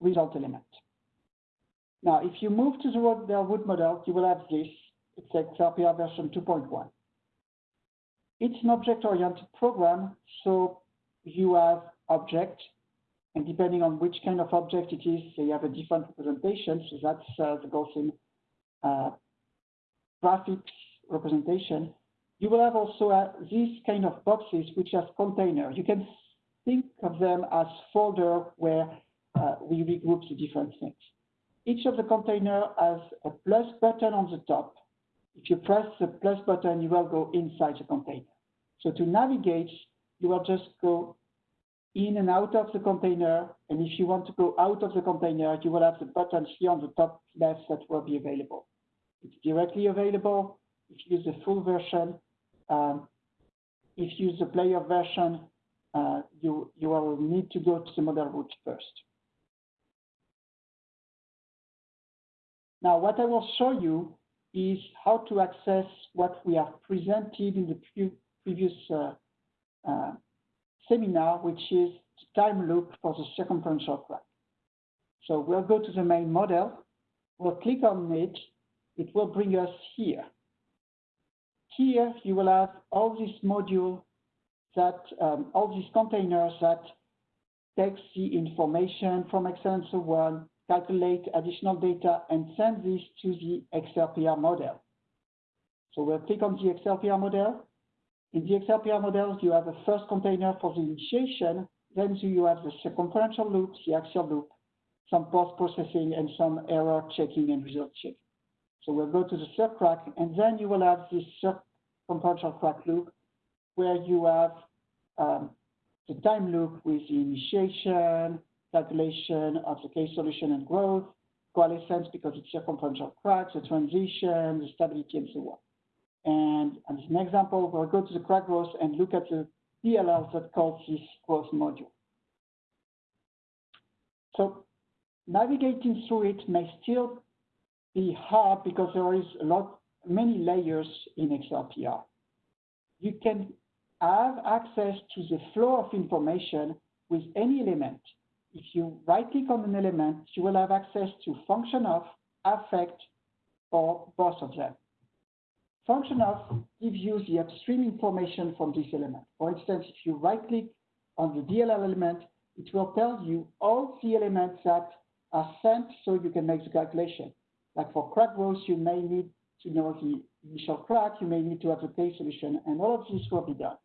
result element. Now, if you move to the root model, you will have this. It's XLPR version 2.1. It's an object-oriented program, so you have object, and depending on which kind of object it is, they have a different representation. So that's uh, the GoldSim uh, graphics representation. You will have also uh, these kind of boxes which have container. You can think of them as folder where we regroup the different things. Each of the container has a plus button on the top. If you press the plus button, you will go inside the container. So to navigate, you will just go in and out of the container. And if you want to go out of the container, you will have the buttons here on the top left that will be available. It's directly available if you use the full version. Um, if you use the player version, uh, you, you will need to go to the model root first. Now, what I will show you is how to access what we have presented in the pre previous uh, uh, seminar, which is time loop for the circumferential crack. So we'll go to the main model, we'll click on it, it will bring us here. Here you will have all these modules that, um, all these containers that takes the information from Excel and so on, calculate additional data, and send this to the XLPR model. So we'll click on the XLPR model. In the XLPR model, you have a first container for the initiation, then you have the circumferential loop, the axial loop, some post-processing, and some error checking and result checking. So we'll go to the third crack, and then you will have this circumferential crack loop where you have um, the time loop with the initiation, calculation of the K solution and growth, coalescence because it's circumferential cracks, the transition, the stability, and so on. And as an example, we'll go to the crack growth and look at the DLL that calls this growth module. So navigating through it may still be hard because there is a lot, many layers in XLPR. You can have access to the flow of information with any element. If you right click on an element, you will have access to function of, affect, or both of them. Function of gives you the upstream information from this element. For instance, if you right click on the DLL element, it will tell you all the elements that are sent so you can make the calculation. Like for crack growth, you may need to know the initial crack, you may need to have the K solution, and all of this will be done.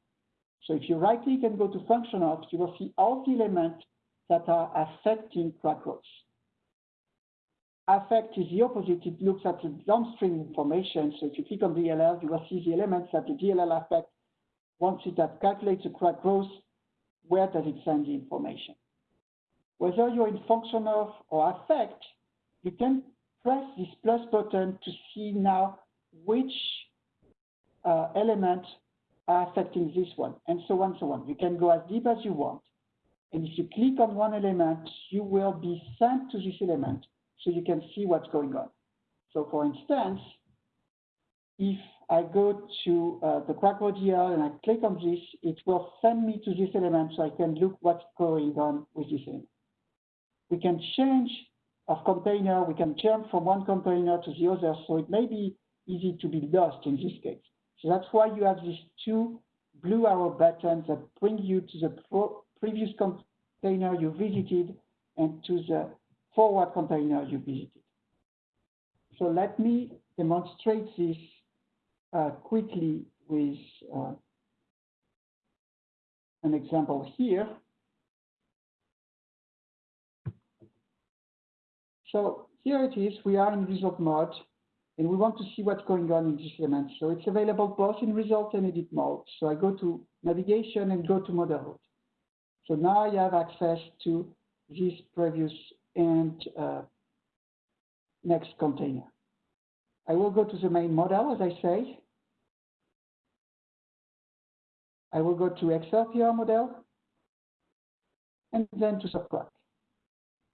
So if you right click and go to function of, you will see all the elements that are affecting crack growth. Affect is the opposite, it looks at the downstream information. So if you click on DLL, you will see the elements that the DLL affect. Once it has calculated the crack growth, where does it send the information? Whether you're in function of or affect, you can press this plus button to see now which uh, elements are affecting this one, and so on, so on. You can go as deep as you want. And if you click on one element, you will be sent to this element so you can see what's going on. So for instance, if I go to uh, the crack growth DLL and I click on this, it will send me to this element so I can look what's going on with this element. We can change of container, we can jump from one container to the other, so it may be easy to be lost in this case. So that's why you have these two blue arrow buttons that bring you to the previous container you visited and to the forward container you visited. So let me demonstrate this uh, quickly with uh, an example here. So here it is, we are in result mode, and we want to see what's going on in this element. So it's available both in result and edit mode. So I go to navigation and go to model root. So now I have access to this previous and uh, next container. I will go to the main model, as I say. I will go to XLPR model, and then to subtract.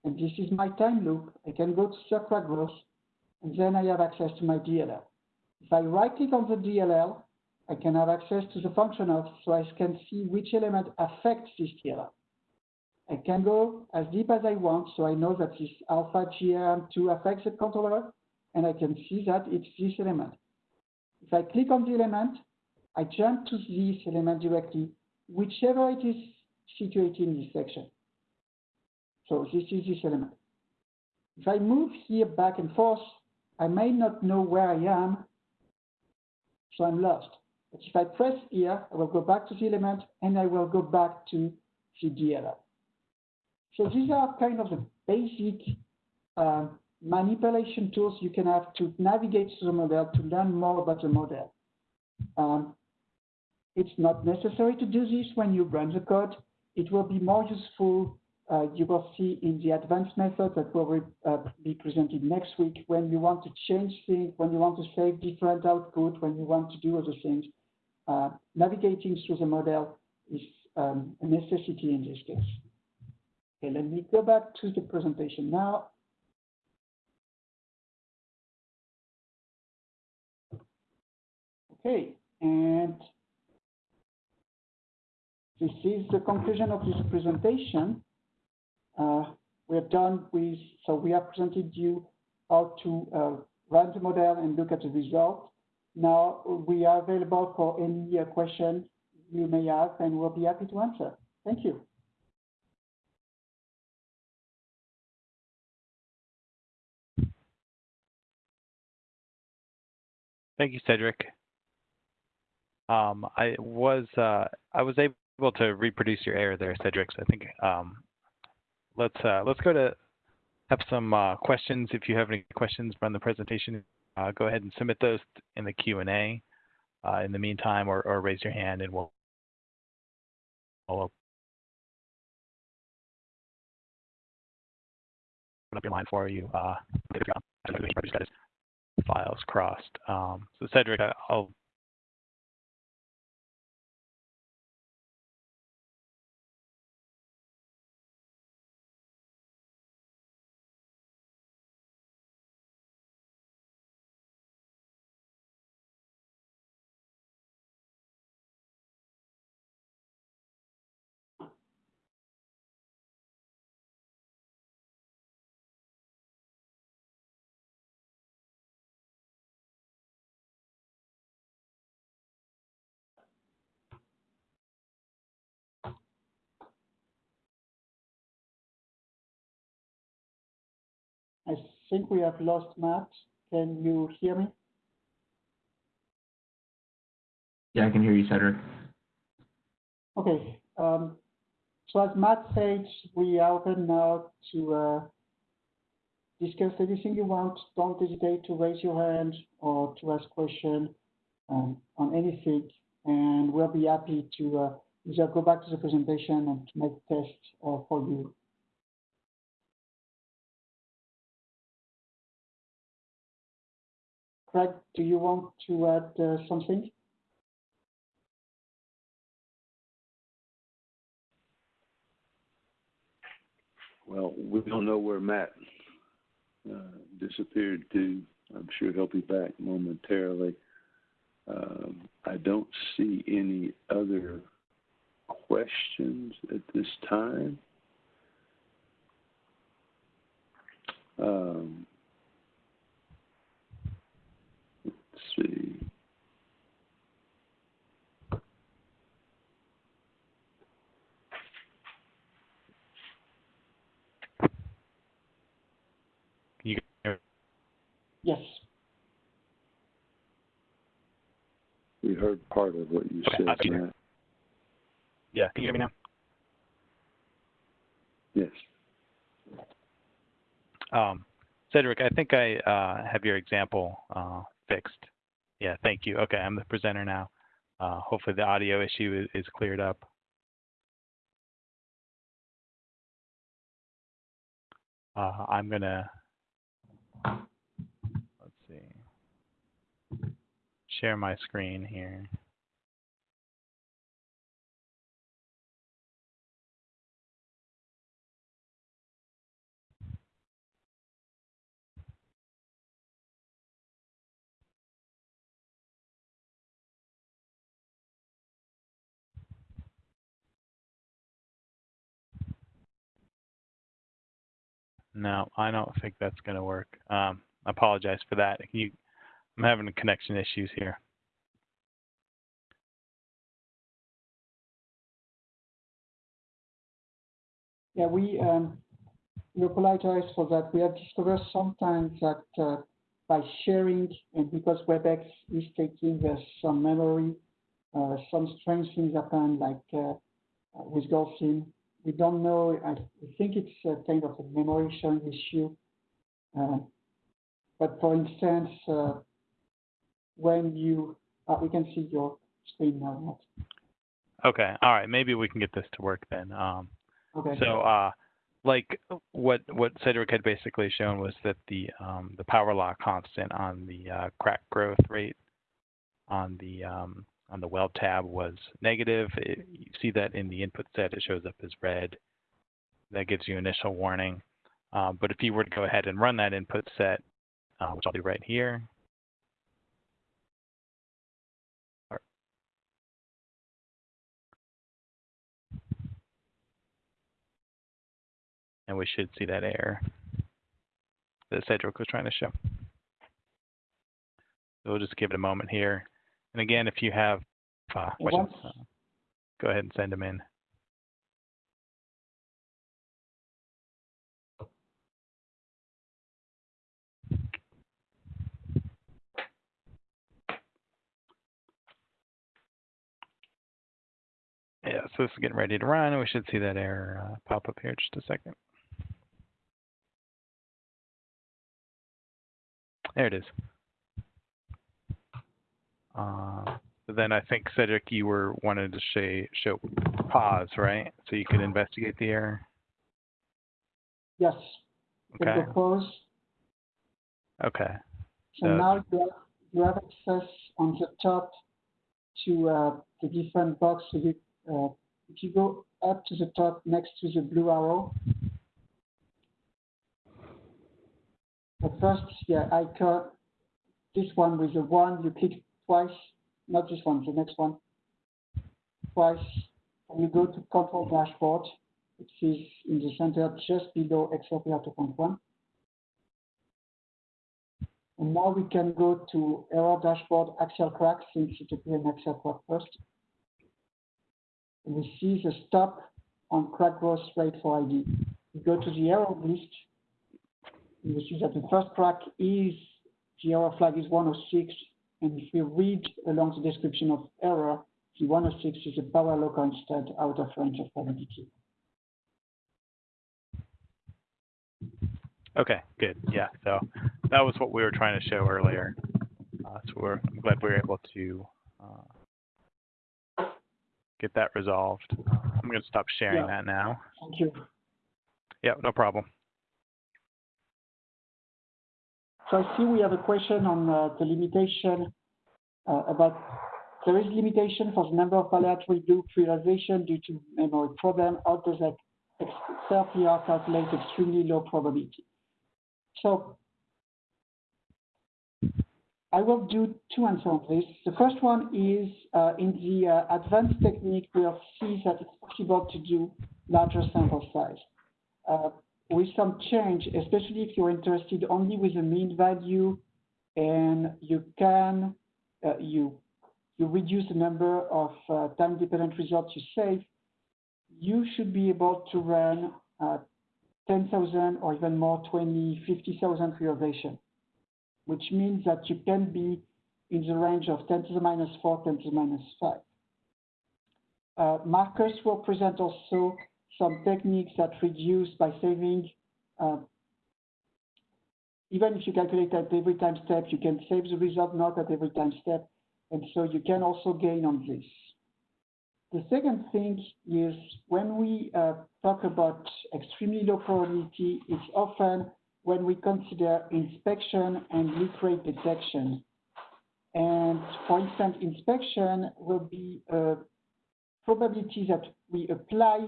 And this is my time loop. I can go to subtract growth, and then I have access to my DLL. If I right click on the DLL, I can have access to the function of, so I can see which element affects this DLL. I can go as deep as I want, so I know that this alpha GM2 affects the controller, and I can see that it's this element. If I click on the element, I jump to this element directly, whichever it is situated in this section. So this is this element. If I move here back and forth, I may not know where I am, so I'm lost. But if I press here, I will go back to the element and I will go back to the DLL. So these are kind of the basic um, manipulation tools you can have to navigate through the model, to learn more about the model. Um, it's not necessary to do this when you run the code. It will be more useful, uh, you will see in the advanced method that will uh, be presented next week when you want to change things, when you want to save different output, when you want to do other things. Uh, navigating through the model is um, a necessity in this case. Okay, let me go back to the presentation now. Okay, and this is the conclusion of this presentation. Uh, we're done with, so we have presented you how to uh, run the model and look at the result. Now we are available for any questions you may have and we'll be happy to answer. Thank you. Thank you, Cedric. Um, I was uh, I was able to reproduce your error there, Cedric. I think um, let's uh, let's go to have some uh, questions. If you have any questions from the presentation, uh, go ahead and submit those in the Q and A. Uh, in the meantime, or, or raise your hand, and we'll, we'll open up your line for you. Uh, files crossed. Um, so Cedric, I'll think we have lost Matt. Can you hear me? Yeah, I can hear you, Cedric. Okay. Um, so as Matt said, we are open now to uh, discuss anything you want. Don't hesitate to raise your hand or to ask questions um, on anything, and we'll be happy to uh, either go back to the presentation and to make tests uh, for you Craig, do you want to add uh, something? Well, we don't know where Matt uh, disappeared to. I'm sure he'll be back momentarily. Um, I don't see any other questions at this time. Um, see. you Yes. We heard part of what you Okay, said, I'll be there. Matt. yeah. Can you hear me now? Yes. Um, Cedric, I think I uh, have your example uh, fixed. Yeah, thank you. Okay, I'm the presenter now. Uh, hopefully the audio issue is, is cleared up. uh, I'm gonna, let's see, share my screen here. No, I don't think that's going to work. Um, I apologize for that. You, I'm having connection issues here. Yeah, we, um, we apologize for that. We have discovered sometimes that uh, by sharing, and because WebEx is taking uh, some memory, uh, some strange things happen, like uh, with GoldSim. We don't know. I think it's a kind of a memory sharing issue. Uh, but for instance, uh, when you, uh, we can see your screen now. Okay. All right. Maybe we can get this to work then. Um, Okay. So, uh, like what what Cedric had basically shown was that the um, the power law constant on the uh, crack growth rate on the um, on the weld tab was negative. It, you see that in the input set, it shows up as red. That gives you initial warning. Um, but if you were to go ahead and run that input set, uh, which I'll do right here, and we should see that error that Cedric was trying to show. So we'll just give it a moment here. And again, if you have uh, questions, uh, go ahead and send them in. Yeah, so this is getting ready to run, we should see that error uh, pop up here in just a second. There it is. Uh, then I think Cedric, you were wanted to say, show pause, right? So you could investigate the error. Yes. Okay. the pause. Okay. So So- now you have, you have access on the top to uh, the different box. So you, uh, if you go up to the top next to the blue arrow, the first yeah, icon, this one with the one, you click twice, not this one, the next one, twice, and you go to Control Dashboard, which is in the center just below XLPR 2.1. And now we can go to error dashboard axial crack since it appeared in axial crack first. And we see the stop on crack growth rate for ID. We go to the error list. We see that the first crack is, the error flag is 106. And if we read along the description of error, the 106 is a power law constant out of range of probability. Okay, good. Yeah, so that was what we were trying to show earlier. Uh, so we're I'm glad we were able to uh, get that resolved. I'm going to stop sharing Yeah. that now. Thank you. Yeah, no problem. So I see we have a question on uh, the limitation uh, about there is limitation for the number of aleatory loop realization due to memory problem. How does that XLPR calculate extremely low probability? So I will do two answers on this. The first one is uh, in the uh, advanced technique, we'll see that it's possible to do larger sample size. Uh, with some change, especially if you're interested only with the mean value and you can, uh, you, you reduce the number of uh, time-dependent results you save, you should be able to run uh, 10,000 or even more, 20, 50,000 realization, which means that you can be in the range of 10 to the minus 4, 10 to the minus 5. Uh, Marcus will present also some techniques that reduce by saving, uh, even if you calculate at every time step, you can save the result not at every time step. And so you can also gain on this. the second thing is when we uh, talk about extremely low probability, it's often when we consider inspection and leak rate detection. And for instance, inspection will be a probability that we apply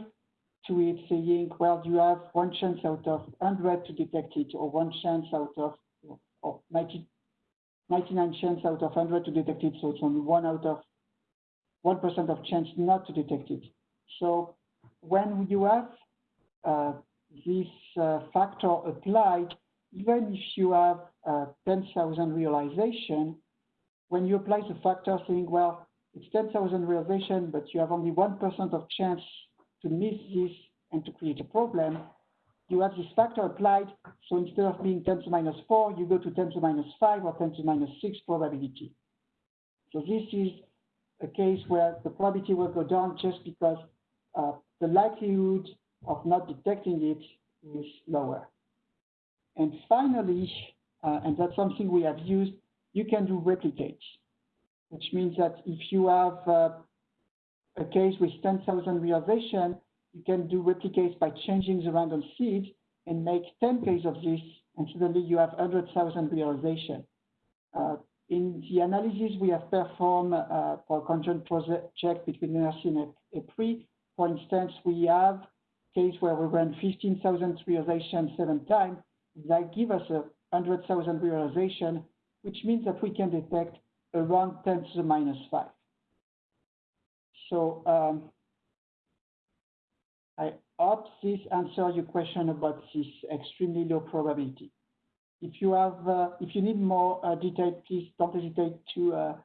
to it saying, well, you have one chance out of 100 to detect it, or one chance out of, or 90, 99 chance out of 100 to detect it, so it's only one out of 1% of chance not to detect it. So when you have uh, this uh, factor applied, even if you have uh, 10,000 realization, when you apply the factor saying, well, it's 10,000 realization, but you have only 1% of chance to miss this and to create a problem, you have this factor applied. So instead of being 10 to minus 4, you go to 10 to minus 5 or 10 to minus 6 probability. So this is a case where the probability will go down just because uh, the likelihood of not detecting it is lower. And finally, uh, and that's something we have used, you can do replicates, which means that if you have uh, a case with 10,000 realization, you can do replicates by changing the random seed and make 10 cases of this, and suddenly you have 100,000 realization. Uh, in the analysis we have performed uh, for conjoint project between NRC and EPRI, for instance, we have case where we ran 15,000 realization seven times. That give us a 100,000 realization, which means that we can detect around 10 to the minus 5. So um, I hope this answers your question about this extremely low probability. If you have, uh, if you need more uh, detail, please don't hesitate to uh,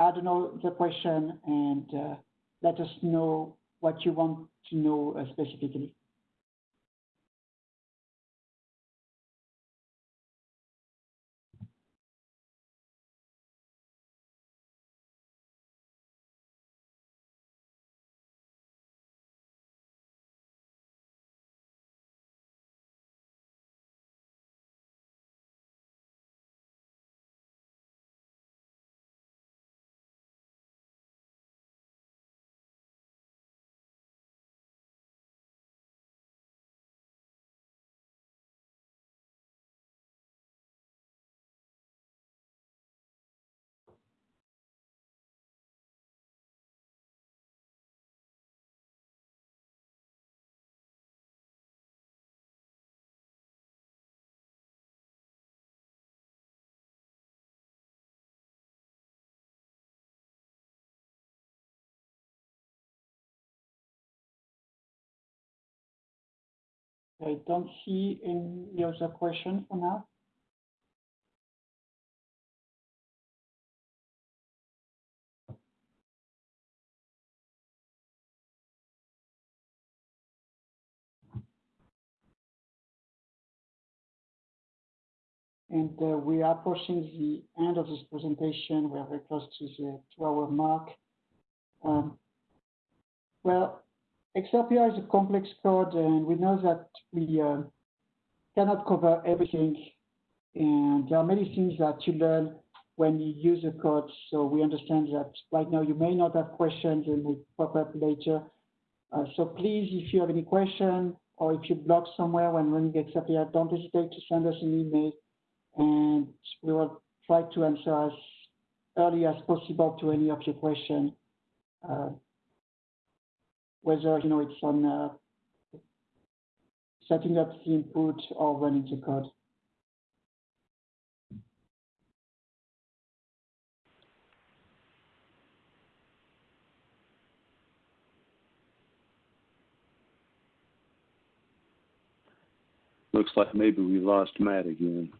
add another question and uh, let us know what you want to know uh, specifically. I don't see any other question for now. And uh, we are approaching the end of this presentation. We are very close to the two-hour mark. Um, well, XLPR is a complex code, and we know that we uh, cannot cover everything. And there are many things that you learn when you use the code. So we understand that right now you may not have questions and we pop up later. Uh, so please, if you have any question or if you block somewhere when running XLPR, don't hesitate to send us an email and we will try to answer as early as possible to any of your questions. Uh, whether you know it's on uh, setting up the input or running the code. Looks like maybe we lost Matt again.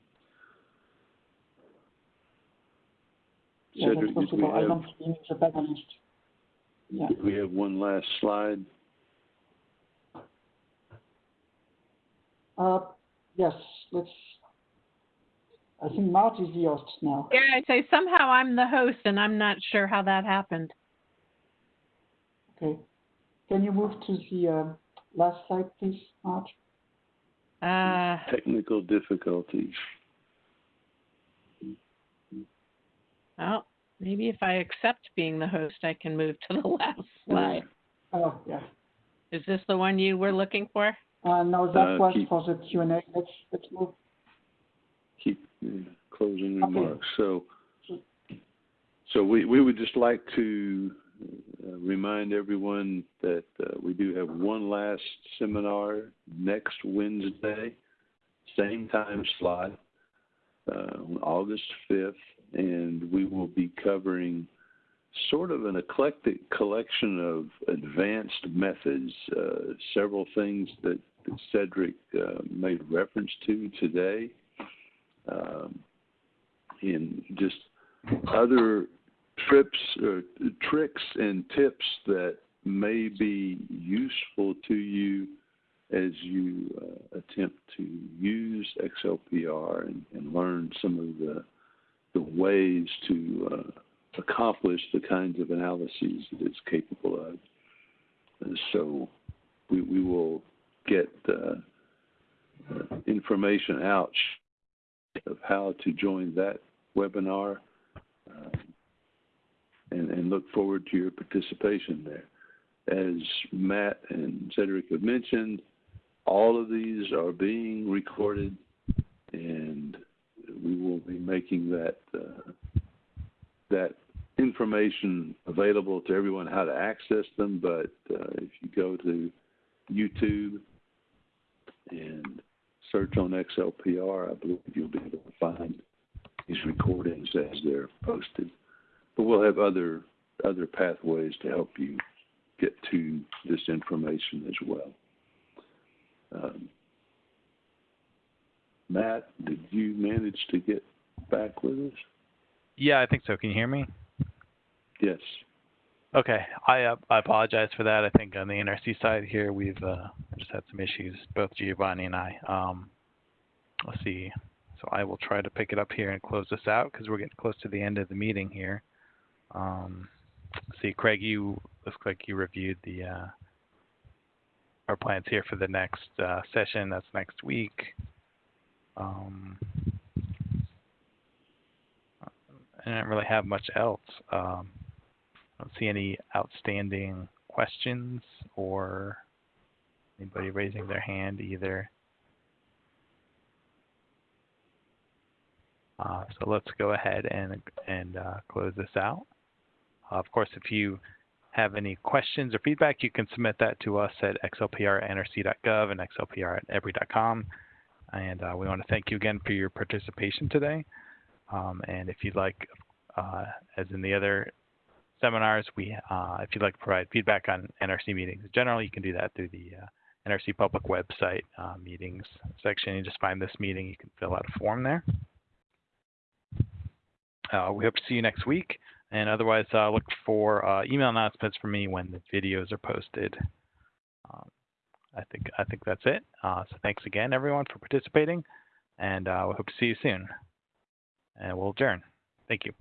Yeah, Cedric, that's we possible. I don't think it's a balanced. Yeah. we have one last slide? Uh, yes, let's. I think Mart is the host now. Yeah, I say somehow I'm the host and I'm not sure how that happened. Okay. Can you move to the uh, last slide, please, Mart? Uh, Technical difficulties. oh, Maybe if I accept being the host, I can move to the last slide. Oh, yeah. Is this the one you were looking for? Uh, no, that Uh, was keep- for the Q and A. Let's, let's move. keep uh, closing Okay. remarks. So, so we, we would just like to uh, remind everyone that uh, we do have one last seminar next Wednesday, same time slot, uh, on August 5th, and we will be covering sort of an eclectic collection of advanced methods, uh, several things that, Cedric uh, made reference to today um, in just other trips or tricks and tips that may be useful to you as you uh, attempt to use XLPR and, and learn some of the the ways to uh, accomplish the kinds of analyses that it's capable of. And so we, we will get uh, uh, information out of how to join that webinar um, and, and look forward to your participation there. As Matt and Cedric have mentioned, all of these are being recorded and we will be making that uh, that information available to everyone how to access them. But uh, if you go to YouTube and search on XLPR, I believe you'll be able to find these recordings as they're posted. But we'll have other other pathways to help you get to this information as well. Um, Matt, did you manage to get back with us? Yeah, I think so. Can you hear me? Yes. Okay, I uh, I apologize for that. I think on the NRC side here, we've uh, just had some issues, both Giovanni and I. Um, let's see. So I will try to pick it up here and close this out because we're getting close to the end of the meeting here. Um, let's see, Craig, you looks like you reviewed the uh, our plans here for the next uh, session. That's next week. Um, I don't really have much else. Um, I don't see any outstanding questions or anybody raising their hand either. Uh, so let's go ahead and and uh, close this out. Uh, of course, if you have any questions or feedback, you can submit that to us at xlpr@nrc.gov and xlpr@epri.com. And uh, we want to thank you again for your participation today. Um, and if you'd like, uh, as in the other seminars, we uh, if you'd like to provide feedback on NRC meetings in general, you can do that through the uh, NRC public website uh, meetings section. You just find this meeting, you can fill out a form there. Uh, we hope to see you next week, and otherwise look for email announcements from me when the videos are posted. Um, I think I think that's it. Uh, so thanks again, everyone, for participating, and uh, we hope to see you soon. And we'll adjourn. Thank you.